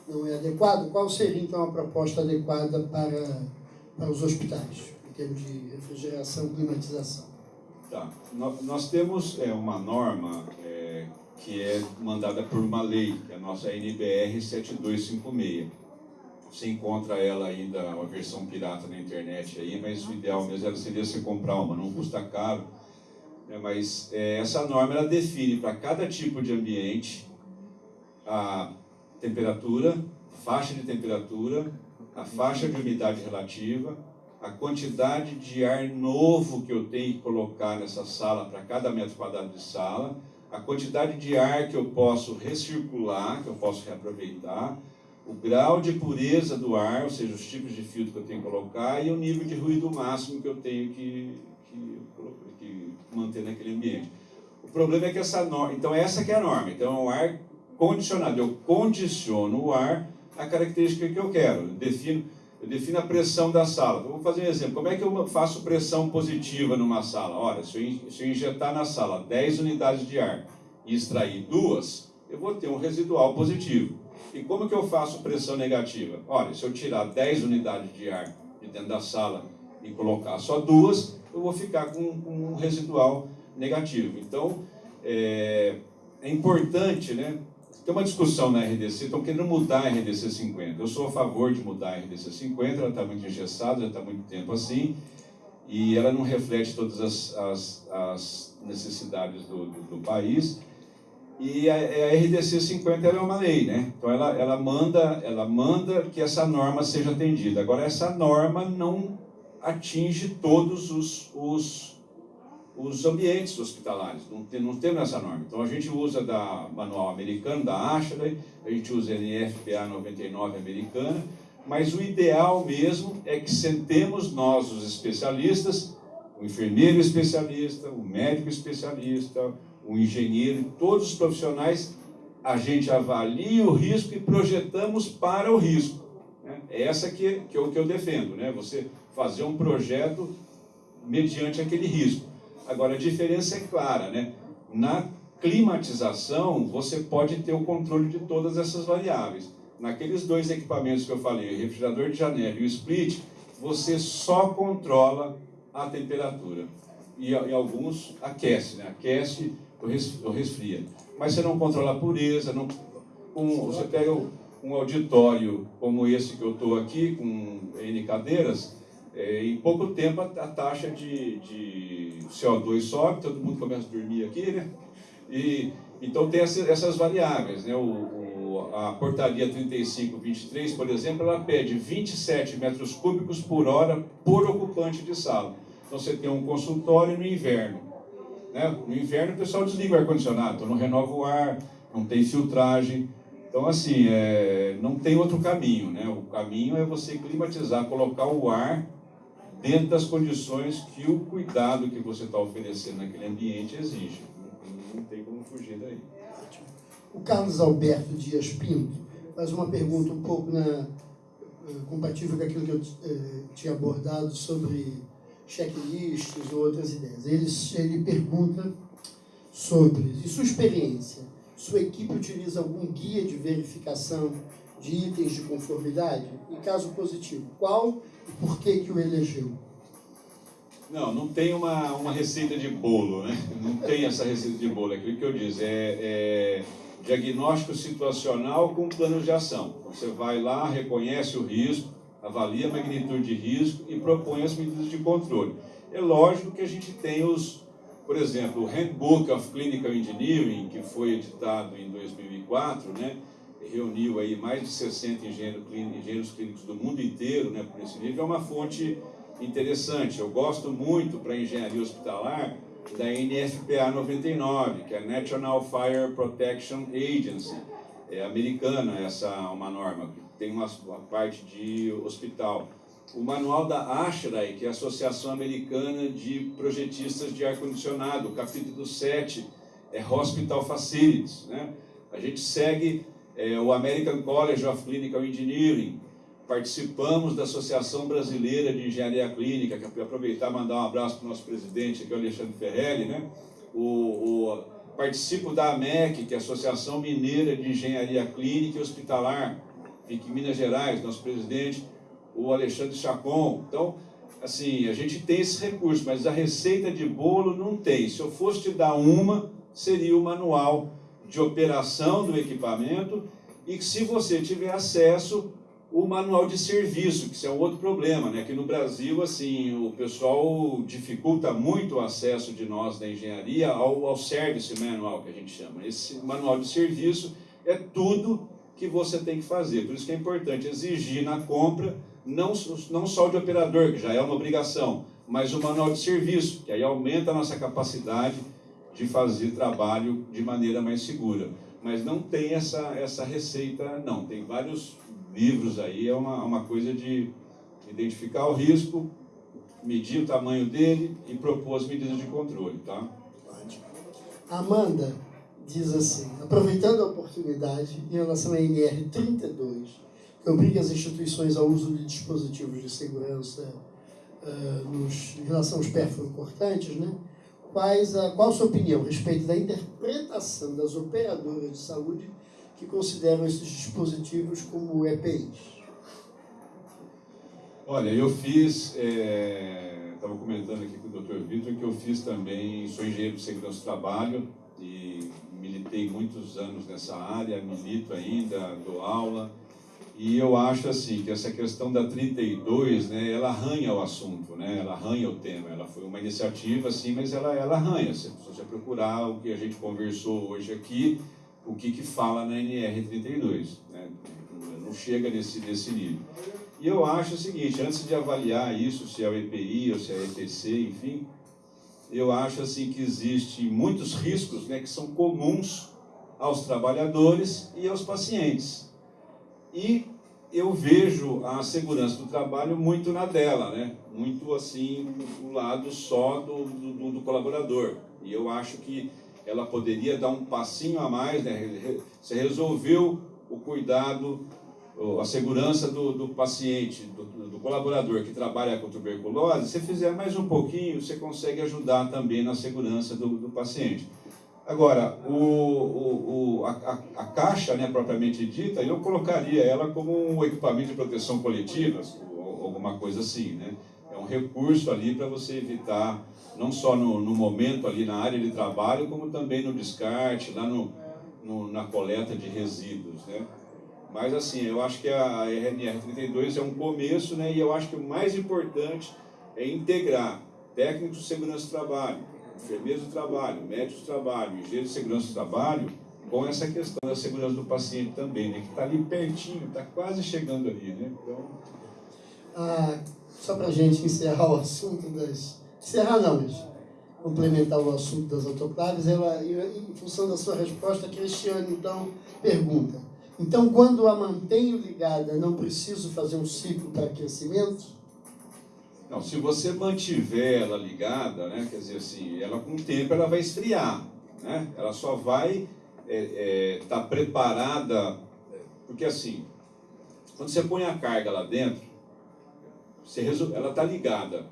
não é adequado, qual seria, então, a proposta adequada para, para os hospitais, em termos de refrigeração climatização? Tá. Nós temos é, uma norma é, que é mandada por uma lei, que é a nossa NBR 7256. Você encontra ela ainda, uma versão pirata na internet aí, mas o ideal mesmo seria você comprar uma, não custa caro é, mas é, essa norma ela define para cada tipo de ambiente a temperatura, faixa de temperatura, a faixa de umidade relativa, a quantidade de ar novo que eu tenho que colocar nessa sala para cada metro quadrado de sala, a quantidade de ar que eu posso recircular, que eu posso reaproveitar, o grau de pureza do ar, ou seja, os tipos de filtro que eu tenho que colocar e o nível de ruído máximo que eu tenho que, que, que manter naquele ambiente. O problema é que essa norma, então essa que é a norma, então é o ar condicionado, eu condiciono o ar à característica que eu quero, eu defino, eu defino a pressão da sala. Vou fazer um exemplo, como é que eu faço pressão positiva numa sala? Olha, se eu, se eu injetar na sala 10 unidades de ar e extrair duas, eu vou ter um residual positivo. E como que eu faço pressão negativa? Olha, se eu tirar 10 unidades de ar de dentro da sala e colocar só duas, eu vou ficar com, com um residual negativo. Então, é, é importante, né? Tem uma discussão na RDC, estão querendo mudar a RDC 50. Eu sou a favor de mudar a RDC 50, ela está muito engessada, já está muito tempo assim, e ela não reflete todas as, as, as necessidades do, do, do, país. E a, a RDC 50 é uma lei, né? Então ela, ela, manda, ela manda que essa norma seja atendida. Agora, essa norma não atinge todos os, os, os ambientes hospitalares, não, tem, não temos essa norma. Então a gente usa da manual americano, da Ashley, a gente usa a NFPA 99 americana, mas o ideal mesmo é que sentemos nós, os especialistas, o enfermeiro especialista, o médico especialista, o engenheiro, todos os profissionais, a gente avalia o risco e projetamos para o risco. Né? É essa que, que, eu, que eu defendo, né? você fazer um projeto mediante aquele risco. Agora, a diferença é clara, né? na climatização, você pode ter o controle de todas essas variáveis. Naqueles dois equipamentos que eu falei, o refrigerador de janela e o split, você só controla a temperatura. E em alguns aquece, né? aquece ou resfria. Mas você não controla a pureza, não, um, você pega um auditório como esse que eu estou aqui, com N cadeiras, é, em pouco tempo a, a taxa de, de, CO2 sobe, todo mundo começa a dormir aqui, né? E, então tem essa, essas variáveis, né? O, o, a portaria 3523, por exemplo, ela pede 27 metros cúbicos por hora por ocupante de sala. Então você tem um consultório no inverno. Né? No inverno o pessoal desliga o ar-condicionado, então não renova o ar, não tem filtragem. Então, assim, é, não tem outro caminho. Né? O caminho é você climatizar, colocar o ar dentro das condições que o cuidado que você está oferecendo naquele ambiente exige. Não, tem como fugir daí. O Carlos Alberto Dias Pinto faz uma pergunta um pouco na, eh, compatível com aquilo que eu eh, tinha abordado sobre checklists ou outras ideias. Ele, ele pergunta sobre, em sua experiência, sua equipe utiliza algum guia de verificação de itens de conformidade? Em caso positivo, qual por que, que o elegeu? Não, não tem uma, uma receita de bolo, né? Não tem essa receita de bolo, é aquilo que eu disse, é, é diagnóstico situacional com plano de ação. Você vai lá, reconhece o risco, avalia a magnitude de risco e propõe as medidas de controle. É lógico que a gente tem os, por exemplo, o Handbook of Clinical Engineering, que foi editado em 2004, né, reuniu aí mais de 60 engenheiros clínicos, engenheiros clínicos do mundo inteiro, né, por esse nível, é uma fonte interessante. Eu gosto muito para engenharia hospitalar da NFPA 99, que é a National Fire Protection Agency, é americana essa uma norma tem uma, uma parte de hospital. O manual da ASHRAE, que é a Associação Americana de Projetistas de Ar-Condicionado, capítulo 7 é Hospital Facilities. Né? A gente segue é, o American College of Clinical Engineering, participamos da Associação Brasileira de Engenharia Clínica, que aproveitar e mandar um abraço para o nosso presidente, aqui, o Alexandre Ferrelli, né? O, o, participo da AMEC, que é a Associação Mineira de Engenharia Clínica e Hospitalar, fica em Minas Gerais, nosso presidente, o Alexandre Chacon. Então, assim, a gente tem esse recurso, mas a receita de bolo não tem. Se eu fosse te dar uma, seria o manual de operação do equipamento e que se você tiver acesso, o manual de serviço, que isso é um outro problema, né? Que no Brasil, assim, o pessoal dificulta muito o acesso de nós da engenharia ao, ao service manual, que a gente chama. Esse manual de serviço é tudo que você tem que fazer. Por isso que é importante exigir na compra, não, não só de operador, que já é uma obrigação, mas o manual de serviço, que aí aumenta a nossa capacidade de fazer trabalho de maneira mais segura. Mas não tem essa, essa receita, não. Tem vários livros aí, é uma, uma coisa de identificar o risco, medir o tamanho dele e propor as medidas de controle, tá? Amanda, diz assim, aproveitando a oportunidade em relação à NR 32, que obriga as instituições ao uso de dispositivos de segurança uh, nos, em relação aos cortantes, né? Quais a, qual a sua opinião a respeito da interpretação das operadoras de saúde que consideram esses dispositivos como EPIs? Olha, eu fiz, estava é, comentando aqui com o Dr. Vitor que eu fiz também, sou engenheiro de segurança do trabalho e militei muitos anos nessa área, milito ainda, dou aula, e eu acho assim que essa questão da 32, né, ela arranha o assunto, né, ela arranha o tema. Ela foi uma iniciativa, assim, mas ela, ela arranha. Se você procurar o que a gente conversou hoje aqui, o que, que fala na NR 32, né, não chega nesse, nesse nível. E eu acho o seguinte, antes de avaliar isso, se é o EPI ou se é o EPC, enfim, eu acho assim que existe muitos riscos né, que são comuns aos trabalhadores e aos pacientes. E eu vejo a segurança do trabalho muito na dela, né? muito assim, do lado só do, do, do colaborador. E eu acho que ela poderia dar um passinho a mais, né? Você resolveu o cuidado, a segurança do, do paciente, do, do, colaborador que trabalha com tuberculose, se fizer mais um pouquinho, você consegue ajudar também na segurança do, do paciente. Agora, o, o, o, a, a, caixa, né, propriamente dita, eu colocaria ela como um equipamento de proteção coletiva, ou alguma coisa assim, né? É um recurso ali para você evitar, não só no, no, momento ali na área de trabalho, como também no descarte, lá no, no, na coleta de resíduos, né? Mas assim, eu acho que a RNR32 é um começo, né? E eu acho que o mais importante é integrar técnicos de segurança do trabalho, enfermeiros do trabalho, médicos do trabalho, engenheiros de segurança do trabalho, com essa questão da segurança do paciente também, né? Que está ali pertinho, está quase chegando ali, né? Então... Ah, só para a gente encerrar o assunto das... Encerrar não, mas complementar o assunto das autoclaves, ela, em função da sua resposta, Cristiane, então, pergunta. Então, quando a mantenho ligada, não preciso fazer um ciclo para aquecimento? Não, se você mantiver ela ligada, né, quer dizer assim, ela com o tempo ela vai esfriar, né? Ela só vai estar é, é, tá preparada, porque assim, quando você põe a carga lá dentro, você ela está ligada,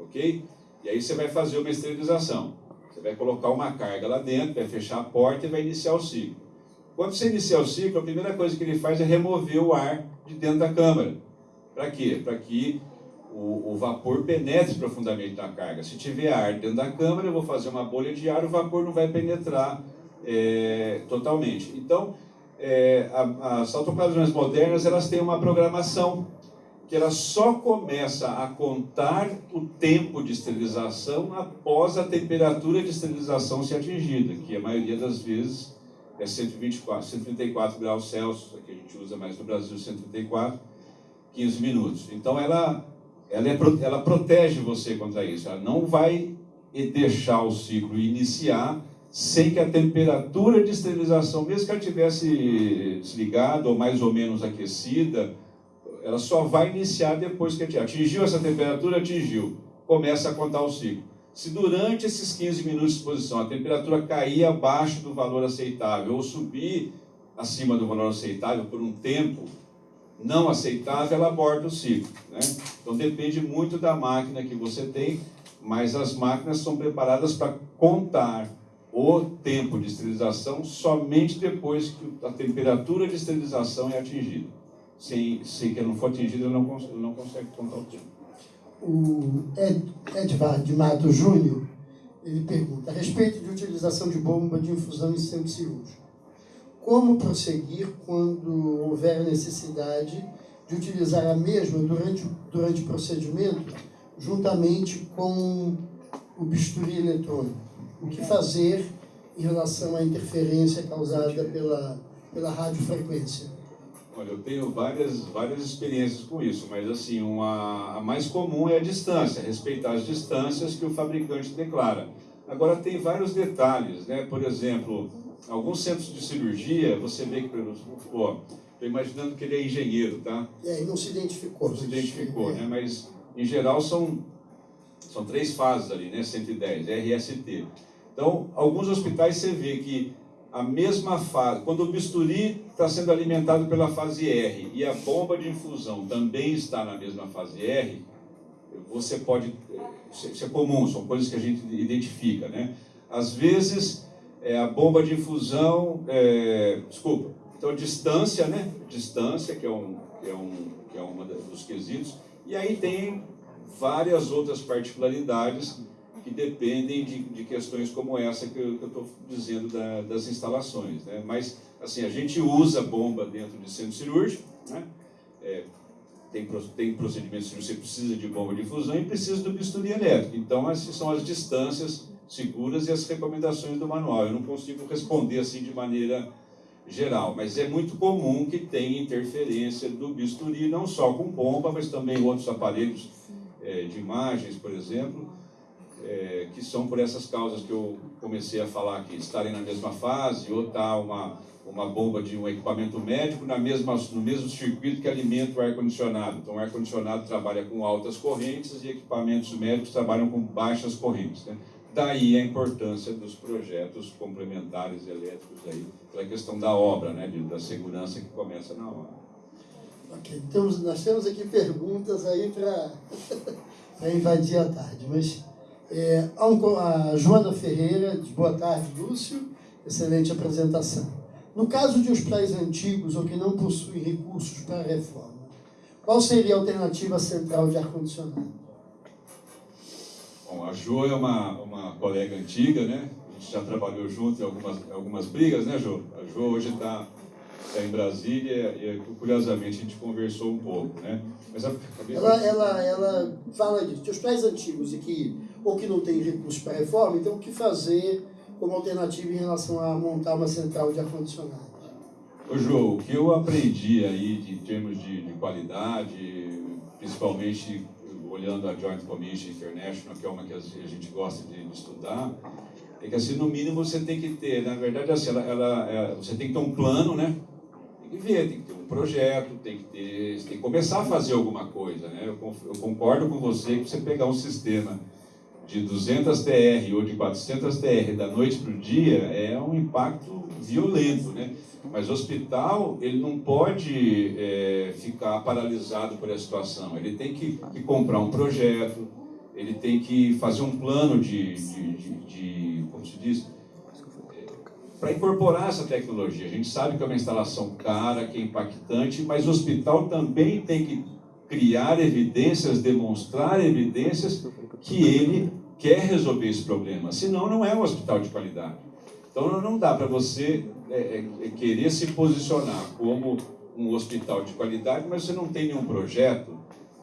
ok? E aí você vai fazer uma esterilização. Você vai colocar uma carga lá dentro, vai fechar a porta e vai iniciar o ciclo. Quando você iniciar o ciclo, a primeira coisa que ele faz é remover o ar de dentro da câmara. Para quê? Para que o, o, vapor penetre profundamente na carga. Se tiver ar dentro da câmara, eu vou fazer uma bolha de ar, o vapor não vai penetrar é, totalmente. Então, é, as autoclaves modernas elas têm uma programação que ela só começa a contar o tempo de esterilização após a temperatura de esterilização ser atingida, que a maioria das vezes é 124, 134 graus Celsius, que a gente usa mais no Brasil, 134, 15 minutos. Então ela, ela, é, ela protege você contra isso, ela não vai deixar o ciclo iniciar sem que a temperatura de esterilização, mesmo que ela tivesse desligada ou mais ou menos aquecida, ela só vai iniciar depois que atingiu essa temperatura, atingiu. Começa a contar o ciclo. Se durante esses 15 minutos de exposição a temperatura cair abaixo do valor aceitável ou subir acima do valor aceitável por um tempo não aceitável, ela aborda o ciclo. Né? Então depende muito da máquina que você tem, mas as máquinas são preparadas para contar o tempo de esterilização somente depois que a temperatura de esterilização é atingida sem, sem que não for atingida, não, consegue, não consegue contar o tempo. O Ed, Edvard de Mato Júnior, ele pergunta, a respeito de utilização de bomba de infusão em centro cirúrgico, como prosseguir quando houver necessidade de utilizar a mesma durante, durante o procedimento, juntamente com o bisturi eletrônico? O que fazer em relação à interferência causada pela, pela radiofrequência? Olha, eu tenho várias, várias experiências com isso, mas assim, uma, a mais comum é a distância, respeitar as distâncias que o fabricante declara. Agora, tem vários detalhes, né? Por exemplo, alguns centros de cirurgia, você vê que, por exemplo, estou imaginando que ele é engenheiro, tá? É, e não se identificou. Não se identificou, né? Mas, em geral, são, são três fases ali, né? 110, RST. Então, alguns hospitais você vê que a mesma fase, quando o bisturi está sendo alimentado pela fase R e a bomba de infusão também está na mesma fase R, você pode, isso é comum, são coisas que a gente identifica, né? Às vezes, é, a bomba de infusão, é, desculpa, então distância, né? Distância, que é um, que é um, que é uma dos quesitos, e aí tem várias outras particularidades que dependem de, de questões como essa que eu estou dizendo da, das instalações. Né? Mas, assim, a gente usa bomba dentro de centro cirúrgico, né? É, tem, tem procedimentos que você precisa de bomba de infusão e precisa do bisturi elétrico. Então, essas são as distâncias seguras e as recomendações do manual. Eu não consigo responder assim de maneira geral, mas é muito comum que tenha interferência do bisturi, não só com bomba, mas também outros aparelhos é, de imagens, por exemplo, é, que são por essas causas que eu comecei a falar aqui, estarem na mesma fase, ou tá uma, uma bomba de um equipamento médico na mesma, no mesmo circuito que alimenta o ar-condicionado. Então, o ar-condicionado trabalha com altas correntes e equipamentos médicos trabalham com baixas correntes. Né? Daí a importância dos projetos complementares elétricos aí, pela questão da obra, né, da segurança que começa na hora. Ok, então nós temos aqui perguntas aí para invadir a tarde, mas é, a Joana Ferreira diz, boa tarde, Lúcio, excelente apresentação. No caso de hospitais antigos ou que não possuem recursos para a reforma, qual seria a alternativa central de ar-condicionado? Bom, a Jo é uma, uma colega antiga, né? A gente já trabalhou junto em algumas, algumas brigas, né, Jo? A Jo hoje está tá em Brasília e, curiosamente, a gente conversou um pouco, né? Mas a, ela, ela, ela fala disso, de hospitais antigos e que, ou que não tem recursos para reforma, então o que fazer como alternativa em relação a montar uma central de ar-condicionado? Ô, Jô, o que eu aprendi aí em termos de, de qualidade, principalmente olhando a Joint Commission International, que é uma que a gente gosta de, estudar, é que assim, no mínimo você tem que ter, na verdade, assim, ela, ela, ela, você tem que ter um plano, né? Tem que ver, tem que ter um projeto, tem que ter, tem que começar a fazer alguma coisa, né? Eu, eu concordo com você que você pegar um sistema de 200 TR ou de 400 TR da noite para o dia é um impacto violento, né? Mas o hospital, ele não pode é, ficar paralisado por essa situação. Ele tem que, que, comprar um projeto, ele tem que fazer um plano de, de, de, de como se diz, para incorporar essa tecnologia. A gente sabe que é uma instalação cara, que é impactante, mas o hospital também tem que criar evidências, demonstrar evidências que ele quer resolver esse problema. Senão, não é um hospital de qualidade. Então, não dá para você é, é, é, querer se posicionar como um hospital de qualidade, mas você não tem nenhum projeto.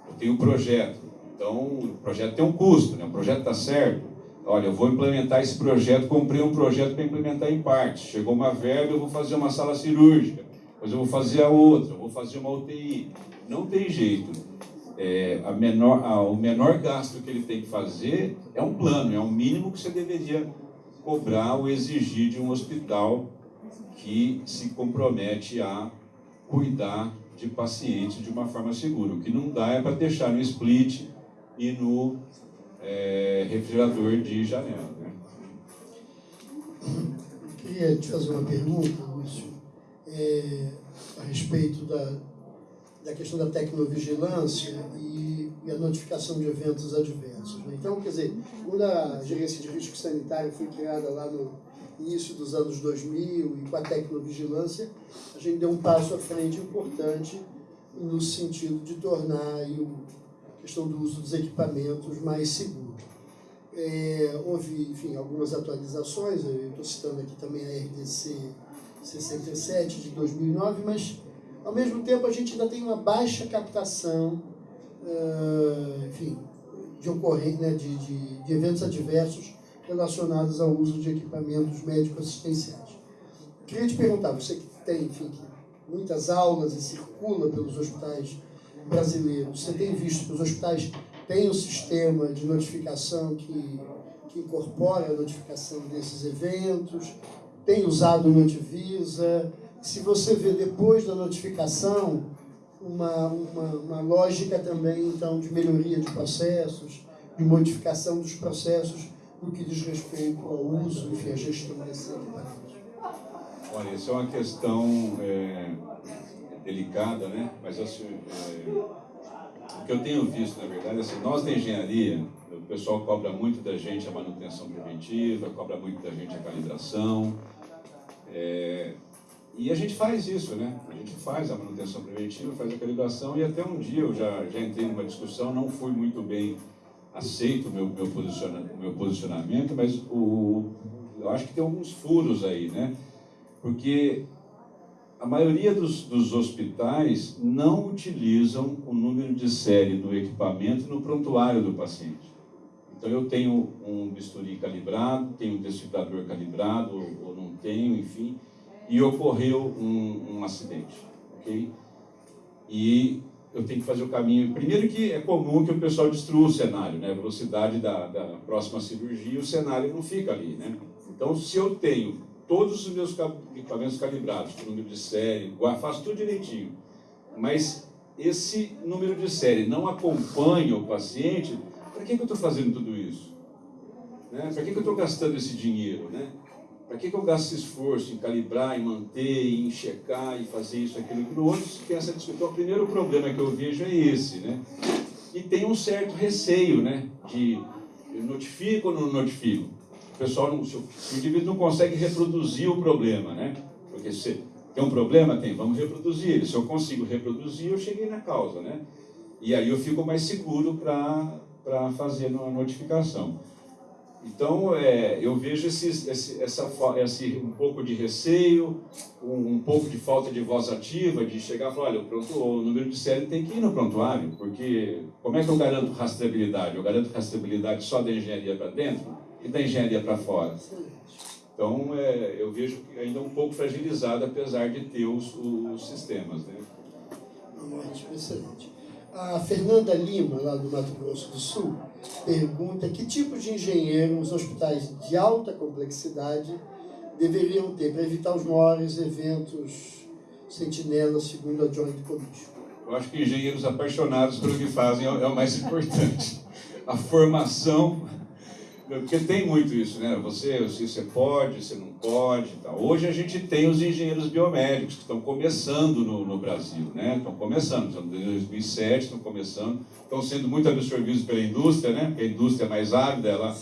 Eu tenho um projeto. Então, o projeto tem um custo, né? o projeto está certo. Olha, eu vou implementar esse projeto, comprei um projeto para implementar em partes. Chegou uma verba, eu vou fazer uma sala cirúrgica, depois eu vou fazer a outra, eu vou fazer uma UTI. Não tem jeito. É, a menor, a, o menor gasto que ele tem que fazer é um plano, é o mínimo que você deveria cobrar ou exigir de um hospital que se compromete a cuidar de pacientes de uma forma segura. O que não dá é para deixar no split e no é, refrigerador de janela. Né? Eu queria te fazer uma pergunta, Lúcio, é, a respeito da, da questão da tecnovigilância e, e a notificação de eventos adversos. Né? Então, quer dizer, quando a gerência de risco sanitário foi criada lá no início dos anos 2000 e com a tecnovigilância, a gente deu um passo à frente importante no sentido de tornar a questão do uso dos equipamentos mais seguro. É, houve, enfim, algumas atualizações, eu estou citando aqui também a RDC 67 de 2009, mas ao mesmo tempo a gente ainda tem uma baixa captação, uh, enfim, de ocorrência, né, de, de, de eventos adversos relacionadas ao uso de equipamentos médico-assistenciais. Queria te perguntar, você que tem, enfim, muitas aulas e circula pelos hospitais brasileiros, você tem visto que os hospitais têm um sistema de notificação que, que incorpora a notificação desses eventos, tem usado o Notivisa, se você vê depois da notificação uma, uma, uma lógica também, então, de melhoria de processos, de modificação dos processos no que diz respeito ao uso, enfim, à gestão desses equipamentos? Olha, isso é uma questão é, delicada, né? Mas assim, é, o que eu tenho visto, na verdade, é assim, nós da engenharia, o pessoal cobra muito da gente a manutenção preventiva, cobra muito da gente a calibração. É, e a gente faz isso, né? A gente faz a manutenção preventiva, faz a calibração, e até um dia eu já, já entrei numa discussão, não fui muito bem aceito o meu, meu, posiciona, meu posicionamento, mas o, eu acho que tem alguns furos aí, né? Porque a maioria dos, dos hospitais não utilizam o número de série do equipamento no prontuário do paciente. Então eu tenho um bisturi calibrado, tenho um desfibrilador calibrado ou não tenho, enfim. E ocorreu um, um acidente, ok? E eu tenho que fazer o caminho. Primeiro que é comum que o pessoal destrua o cenário, né? A velocidade da, da próxima cirurgia, o cenário não fica ali, né? Então, se eu tenho todos os meus equipamentos calibrados, número de série, faço tudo direitinho, mas esse número de série não acompanha o paciente, para que, que eu estou fazendo tudo isso? Né? Para que, que eu estou gastando esse dinheiro? Né? Para que, que eu gasto esforço em calibrar, em manter, em checar, e fazer isso, aquilo, aquilo outro? Se tem essa. Então, o primeiro problema que eu vejo é esse. Né? E tem um certo receio né? de notifico ou não notifico? O pessoal, não, o indivíduo não consegue reproduzir o problema, né? Porque se tem um problema? Tem, vamos reproduzir ele. Se eu consigo reproduzir, eu cheguei na causa, né? E aí eu fico mais seguro para fazer a notificação. Então, é, eu vejo esse, essa, esse, um pouco de receio, um, um, pouco de falta de voz ativa, de chegar e falar, olha, o, pronto, o número de série tem que ir no prontuário, porque como é que eu garanto rastreabilidade? Eu garanto rastreabilidade só da engenharia para dentro e da engenharia para fora. Então, é, eu vejo ainda um pouco fragilizado, apesar de ter os, os sistemas. Né? Ótimo, excelente. A Fernanda Lima, lá do Mato Grosso do Sul, pergunta que tipo de engenheiro os hospitais de alta complexidade deveriam ter para evitar os maiores eventos sentinela, segundo a Joint Commission. Eu acho que engenheiros apaixonados pelo que fazem é o mais importante. A formação porque tem muito isso, né? Você, você pode, você não pode. Tá? Hoje a gente tem os engenheiros biomédicos que estão começando no, no Brasil, né? Estão começando, estão em 2007, estão começando, estão sendo muito absorvidos pela indústria, né? Porque a indústria é mais ávida, ela,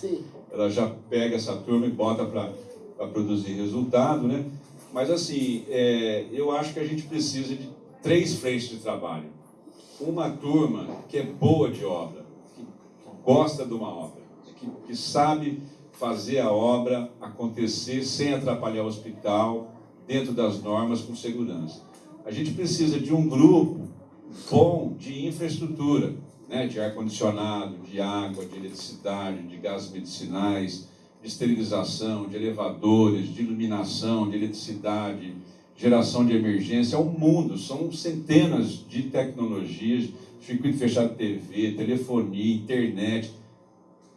ela já pega essa turma e bota para produzir resultado, né? Mas assim, é, eu acho que a gente precisa de três frentes de trabalho. Uma turma que é boa de obra, que gosta de uma obra que, que sabe fazer a obra acontecer sem atrapalhar o hospital, dentro das normas, com segurança. A gente precisa de um grupo bom de infraestrutura, né, de ar-condicionado, de água, de eletricidade, de gases medicinais, de esterilização, de elevadores, de iluminação, de eletricidade, geração de emergência. É um mundo, são centenas de tecnologias, circuito fechado de TV, telefonia, internet,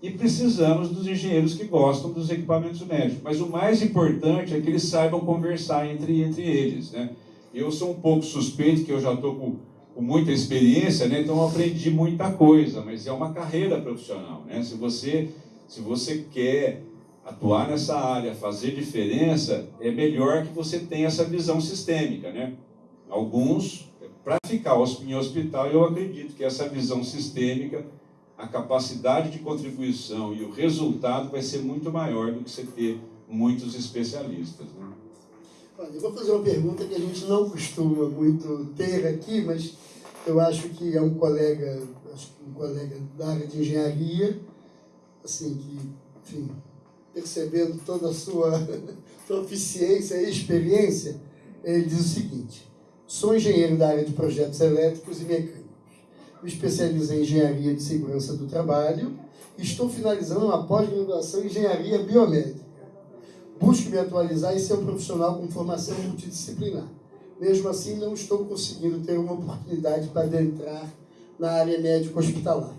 e precisamos dos engenheiros que gostam dos equipamentos médicos. Mas o mais importante é que eles saibam conversar entre, entre eles. Né? Eu sou um pouco suspeito, que eu já estou com, com muita experiência, né? então aprendi muita coisa, mas é uma carreira profissional. Né? Se, você, se você quer atuar nessa área, fazer diferença, é melhor que você tenha essa visão sistêmica. Né? Alguns, para ficar em hospital, eu acredito que essa visão sistêmica a capacidade de contribuição e o resultado vai ser muito maior do que você ter muitos especialistas. Né? Olha, eu vou fazer uma pergunta que a gente não costuma muito ter aqui, mas eu acho que é um colega, um colega da área de engenharia, assim, que, enfim, percebendo toda a sua proficiência e experiência, ele diz o seguinte, sou engenheiro da área de projetos elétricos e mecânicos me especializei em Engenharia de Segurança do Trabalho e estou finalizando uma pós-graduação em Engenharia Biomédica. Busco me atualizar e ser um profissional com formação multidisciplinar. Mesmo assim, não estou conseguindo ter uma oportunidade para adentrar na área médico-hospitalar.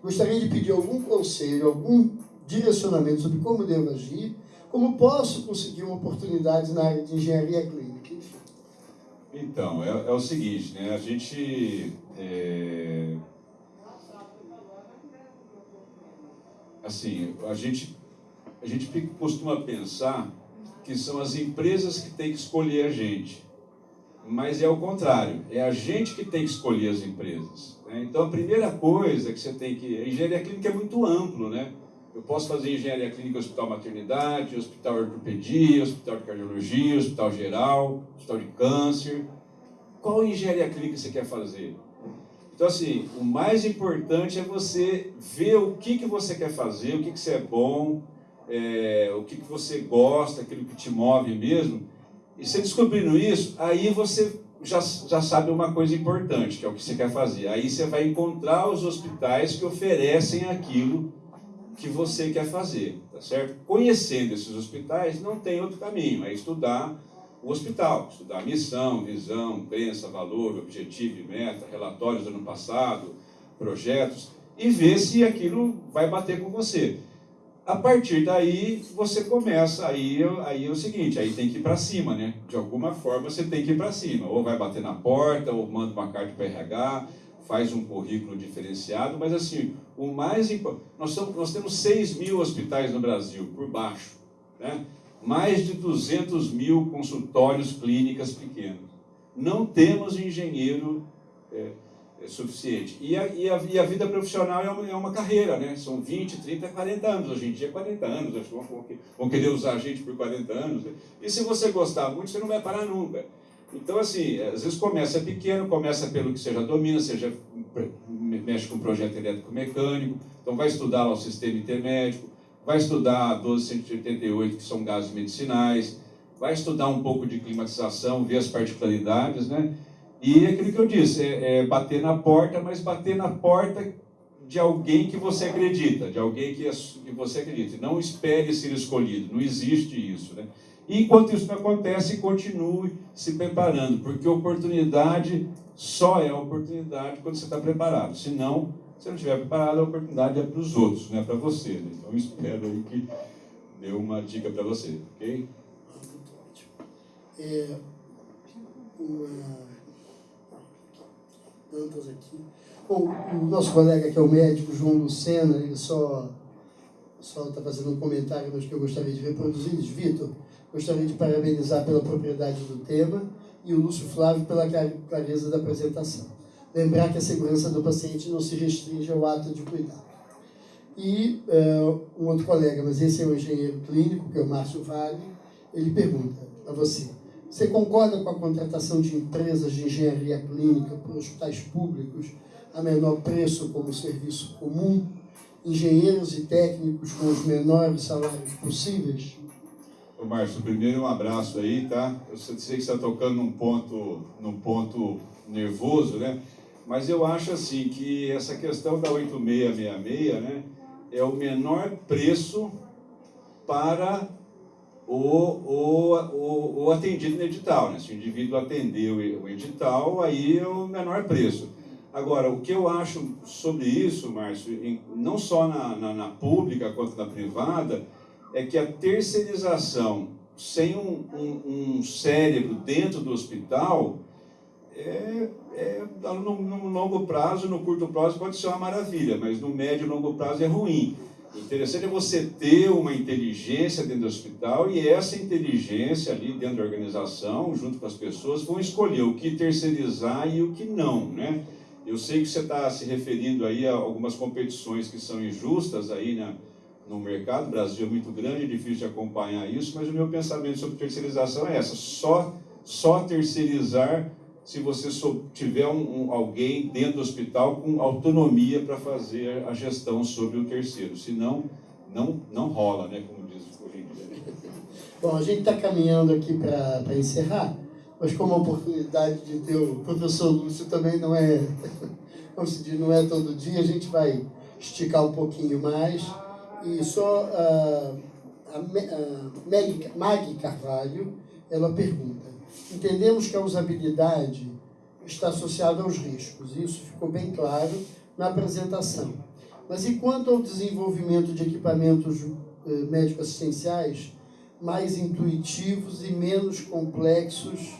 Gostaria de pedir algum conselho, algum direcionamento sobre como devo agir, como posso conseguir uma oportunidade na área de engenharia clínica. Então, é, é o seguinte, né? a gente é... Assim, a gente, a gente costuma pensar que são as empresas que têm que escolher a gente. Mas é o contrário, é a gente que tem que escolher as empresas. Né? Então, a primeira coisa que você tem que... A engenharia clínica é muito amplo, né? Eu posso fazer engenharia clínica hospital maternidade, hospital ortopedia, hospital de cardiologia, hospital geral, hospital de câncer. Qual engenharia clínica você quer fazer? Então, assim, o mais importante é você ver o que, que você quer fazer, o que, que você é bom, é, o que, que você gosta, aquilo que te move mesmo. E você descobrindo isso, aí você já, já sabe uma coisa importante, que é o que você quer fazer. Aí você vai encontrar os hospitais que oferecem aquilo que você quer fazer, tá certo? Conhecendo esses hospitais, não tem outro caminho, é estudar o hospital, estudar missão, visão, crença, valor, objetivo e meta, relatórios do ano passado, projetos, e ver se aquilo vai bater com você. A partir daí, você começa, aí, aí é o seguinte, aí tem que ir para cima, né? De alguma forma, você tem que ir para cima. Ou vai bater na porta, ou manda uma carta para RH, faz um currículo diferenciado, mas assim, o mais importante, nós, nós temos 6 mil hospitais no Brasil, por baixo, né? Mais de 200 mil consultórios clínicas pequenos. Não temos engenheiro é, é suficiente. E a, e, a, e a, vida profissional é uma, é uma, carreira, né? São 20, 30, 40 anos. Hoje em dia, 40 anos. Acho que vão, querer usar a gente por 40 anos. E se você gostar muito, você não vai parar nunca. Então, assim, às vezes começa pequeno, começa pelo que você já domina, você já mexe com projeto elétrico mecânico, então vai estudar lá o sistema intermédico, vai estudar 1288, que são gases medicinais, vai estudar um pouco de climatização, ver as particularidades, né? E aquilo que eu disse, é, é bater na porta, mas bater na porta de alguém que você acredita, de alguém que, que você acredita. Não espere ser escolhido, não existe isso, né? E enquanto isso não acontece, continue se preparando, porque oportunidade só é oportunidade quando você está preparado. Se não, se não estiver preparado, a oportunidade é para os outros, não é para você. Né? Então espero aí que dê uma dica para você, ok? É, uma... Tantas aqui. Bom, o nosso colega que é o médico, João Lucena, ele só só está fazendo um comentário, mas que eu gostaria de reproduzir. Vitor, gostaria de parabenizar pela propriedade do tema e o Lúcio Flávio pela clareza da apresentação. Lembrar que a segurança do paciente não se restringe ao ato de cuidar. E uh, um outro colega, mas esse é o engenheiro clínico, que é o Márcio Vale, ele pergunta a você, você concorda com a contratação de empresas de engenharia clínica por hospitais públicos a menor preço como serviço comum engenheiros e técnicos com os menores salários possíveis? Ô Márcio, primeiro um abraço aí, tá? Eu sei que você está tocando num ponto, num ponto nervoso, né? Mas eu acho assim que essa questão da 8666, né, é o menor preço para o, o, o, o atendido no edital, né? Se o indivíduo atendeu o edital, aí é o menor preço. Agora, o que eu acho sobre isso, Márcio, não só na, na, na pública quanto na privada, é que a terceirização sem um, um, um cérebro dentro do hospital, é, é, no, no, longo prazo, no curto prazo pode ser uma maravilha, mas no médio e longo prazo é ruim. O interessante é você ter uma inteligência dentro do hospital e essa inteligência ali dentro da organização, junto com as pessoas, vão escolher o que terceirizar e o que não, né? Eu sei que você está se referindo aí a algumas competições que são injustas aí na, no mercado. O Brasil é muito grande, é difícil de acompanhar isso, mas o meu pensamento sobre terceirização é essa: só, só terceirizar se você tiver um, um, alguém dentro do hospital com autonomia para fazer a gestão sobre o terceiro. Senão, não, não rola, né, como diz hoje em dia. Bom, a gente está caminhando aqui para encerrar mas como a oportunidade de ter o professor Lúcio também não é, como se diz, não é todo dia, a gente vai esticar um pouquinho mais. E só a, a, a Maggie Carvalho, ela pergunta, entendemos que a usabilidade está associada aos riscos, isso ficou bem claro na apresentação. Mas e quanto ao desenvolvimento de equipamentos eh, médico-assistenciais mais intuitivos e menos complexos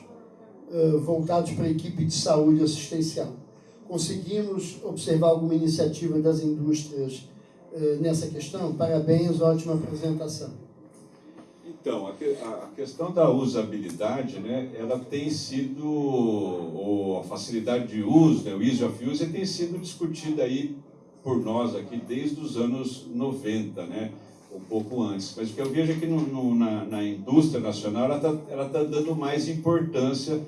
eh, voltados para a equipe de saúde assistencial. Conseguimos observar alguma iniciativa das indústrias uh, nessa questão? Parabéns, ótima apresentação. Então, a, que, a, questão da usabilidade, né, ela tem sido, ou a facilidade de uso, né, o ease of use, tem sido discutida aí por nós aqui desde os anos 90, né? um pouco antes. Mas o que eu vejo é que no, no, na, na, indústria nacional ela está tá dando mais importância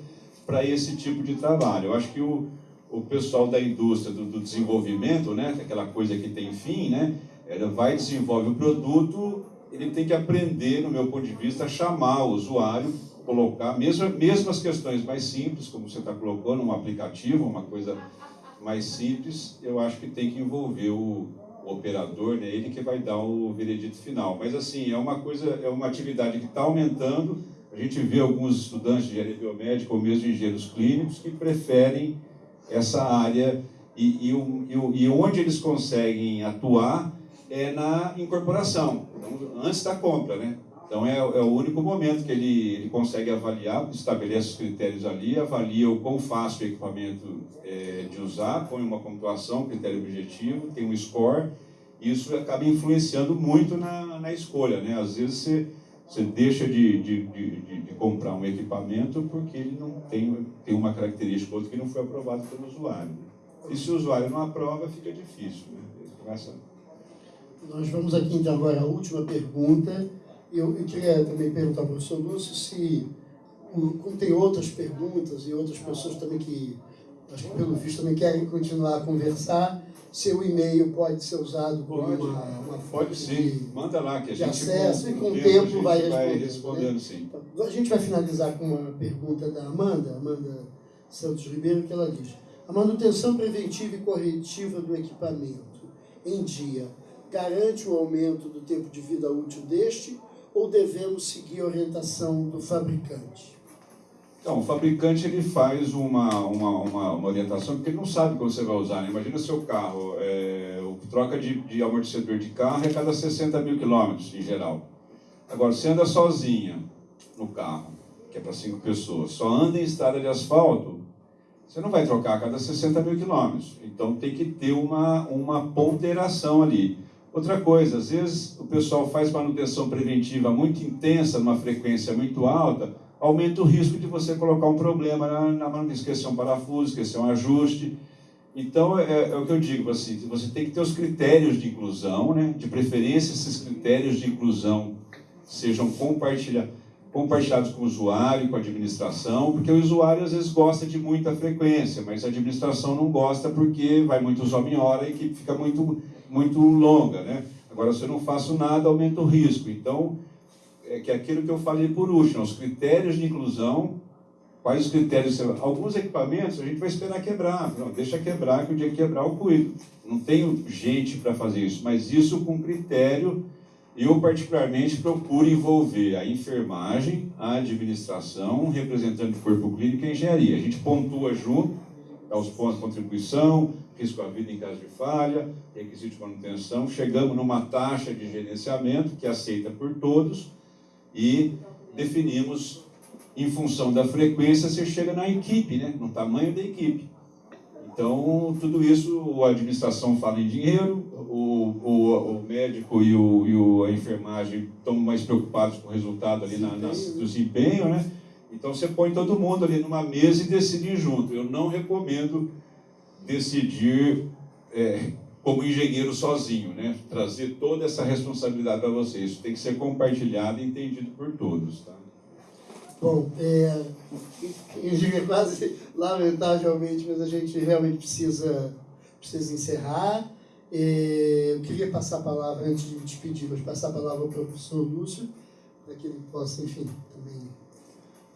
para esse tipo de trabalho. Eu acho que o, o pessoal da indústria do, do desenvolvimento, né, é aquela coisa que tem fim, né, ela vai desenvolve o produto, ele tem que aprender, no meu ponto de vista, a chamar o usuário, colocar, mesmo, mesmo as questões mais simples, como você está colocando, um aplicativo, uma coisa mais simples, eu acho que tem que envolver o, o operador, né, ele que vai dar o veredito final. Mas assim, é uma coisa, é uma atividade que está aumentando, a gente vê alguns estudantes de engenharia biomédica ou mesmo engenheiros clínicos que preferem essa área e, e, e, e onde eles conseguem atuar é na incorporação, então, antes da compra, né? Então é, é, o único momento que ele, ele consegue avaliar, estabelece os critérios ali, avalia o quão fácil o equipamento é, de usar, põe uma pontuação, critério objetivo, tem um score, isso acaba influenciando muito na, na escolha, né? Às vezes você, você deixa de, de, de, de, comprar um equipamento porque ele não tem, tem uma característica ou outra que não foi aprovado pelo usuário. E se o usuário não aprova, fica difícil, né? Nós vamos aqui então agora à última pergunta, eu, eu queria também perguntar ao professor Lúcio se, como tem outras perguntas e outras pessoas também que, acho que pelo visto, também querem continuar a conversar, seu e-mail pode ser usado como pode, uma, uma Pode sim, de, manda lá que a gente acesso com, e com o tempo, tempo vai respondendo. Vai respondendo né? sim. Então, a gente vai finalizar com uma pergunta da Amanda, Amanda Santos Ribeiro, que ela diz: a manutenção preventiva e corretiva do equipamento em dia garante o aumento do tempo de vida útil deste ou devemos seguir a orientação do fabricante? Então, o fabricante ele faz uma, uma, uma, uma orientação porque ele não sabe como você vai usar. Né? Imagina seu carro, é, troca de, de amortecedor de carro é cada 60 mil quilômetros, em geral. Agora, você anda sozinha no carro, que é para cinco pessoas, só anda em estrada de asfalto, você não vai trocar a cada 60 mil quilômetros. Então, tem que ter uma, uma ponderação ali. Outra coisa, às vezes o pessoal faz manutenção preventiva muito intensa, numa frequência muito alta, aumenta o risco de você colocar um problema na, na manutenção, esquecer um parafuso, esquecer um ajuste. Então, é, é, o que eu digo, assim, você tem que ter os critérios de inclusão, né? de preferência esses critérios de inclusão sejam compartilhados compartilhados com o usuário, com a administração, porque o usuário às vezes gosta de muita frequência, mas a administração não gosta porque vai muito usar em hora e que fica muito, muito longa, né? Agora, se eu não faço nada, aumenta o risco. Então, é que é aquilo que eu falei por último, os critérios de inclusão, quais os critérios? Alguns equipamentos a gente vai esperar quebrar, não, deixa quebrar, que o dia que quebrar eu cuido. Não tenho gente para fazer isso, mas isso com critério eu, particularmente, procuro envolver a enfermagem, a administração, representante do corpo clínico e a engenharia. A gente pontua junto, dá os pontos de contribuição, risco à vida em caso de falha, requisito de manutenção. Chegamos numa taxa de gerenciamento que é aceita por todos e definimos, em função da frequência, você chega na equipe, né? no tamanho da equipe. Então, tudo isso, a administração fala em dinheiro, o, o, o médico e, o, e o, a enfermagem estão mais preocupados com o resultado ali na, do desempenho, né? Então, você põe todo mundo ali numa mesa e decide junto. Eu não recomendo decidir é, como engenheiro sozinho, né? Trazer toda essa responsabilidade para você. Isso tem que ser compartilhado e entendido por todos, tá? Bom, é, quase lamentavelmente, mas a gente realmente precisa, precisa encerrar. É, eu queria passar a palavra, antes de me despedir, mas passar a palavra ao professor Lúcio, para que ele possa, enfim.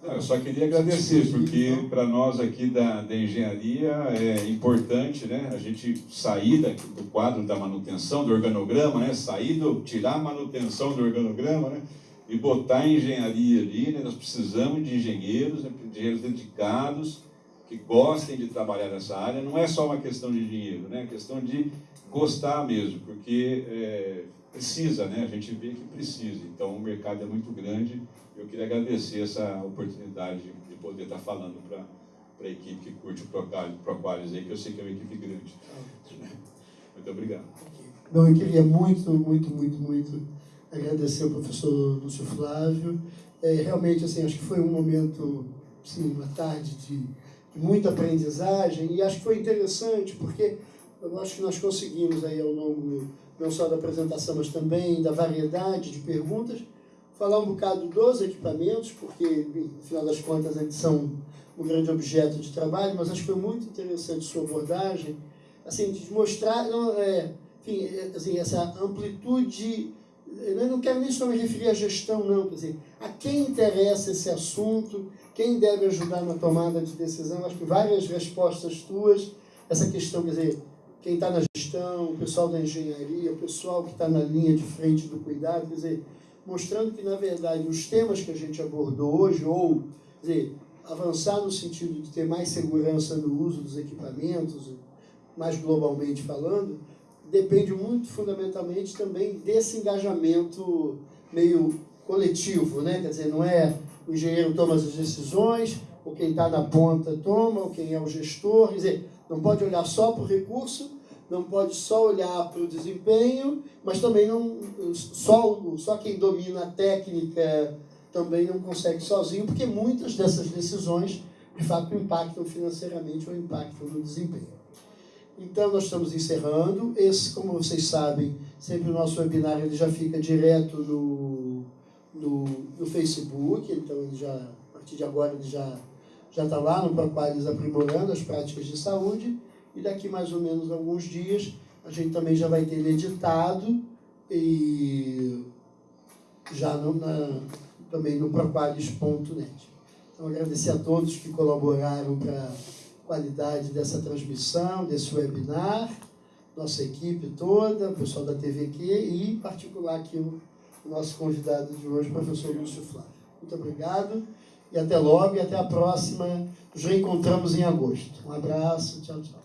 Eu só queria agradecer, porque para nós aqui da, da engenharia é importante né, a gente sair do quadro da manutenção, do organograma, né, sair do, tirar a manutenção do organograma, né, e botar a engenharia ali, né? nós precisamos de engenheiros, né? engenheiros dedicados, que gostem de trabalhar nessa área. Não é só uma questão de dinheiro, né? é questão de gostar mesmo, porque é, precisa, né? a gente vê que precisa. Então o mercado é muito grande. Eu queria agradecer essa oportunidade de poder estar falando para a equipe que curte o Proqualis aí, que eu sei que é uma equipe grande. Muito obrigado. Bom, eu queria muito, muito, muito, muito agradecer ao professor Lúcio Flávio. É, realmente, assim, acho que foi um momento, sim, uma tarde de, de, muita aprendizagem e acho que foi interessante porque eu acho que nós conseguimos aí ao longo não só da apresentação, mas também da variedade de perguntas, falar um bocado dos equipamentos, porque, no final das contas, eles são um grande objeto de trabalho, mas acho que foi muito interessante sua abordagem, assim, de mostrar, não, é, enfim, é, assim, essa amplitude eu não quero nem só me referir à gestão, não, quer dizer, a quem interessa esse assunto, quem deve ajudar na tomada de decisão, acho que várias respostas tuas, essa questão, quer dizer, quem está na gestão, o pessoal da engenharia, o pessoal que está na linha de frente do cuidado, quer dizer, mostrando que, na verdade, os temas que a gente abordou hoje, ou dizer, avançar no sentido de ter mais segurança no uso dos equipamentos, mais globalmente falando, depende muito fundamentalmente também desse engajamento meio coletivo, né? Quer dizer, não é o engenheiro toma as decisões, ou quem está na ponta toma, ou quem é o gestor, quer dizer, não pode olhar só para o recurso, não pode só olhar para o desempenho, mas também não só, só quem domina a técnica também não consegue sozinho, porque muitas dessas decisões de fato impactam financeiramente ou impactam no desempenho. Então, nós estamos encerrando. Esse, como vocês sabem, sempre o nosso webinar ele já fica direto no, no, no Facebook, então ele já, a partir de agora ele já está lá no Proqualis aprimorando as práticas de saúde, e daqui mais ou menos alguns dias a gente também já vai ter ele editado e já no, na, também no proqualis.net. Então, agradecer a todos que colaboraram para a qualidade dessa transmissão, desse webinar, nossa equipe toda, o pessoal da TVQ e, em particular, aqui o nosso convidado de hoje, o professor Lúcio Flávio. Muito obrigado e até logo e até a próxima. Nos reencontramos em agosto. Um abraço, tchau, tchau.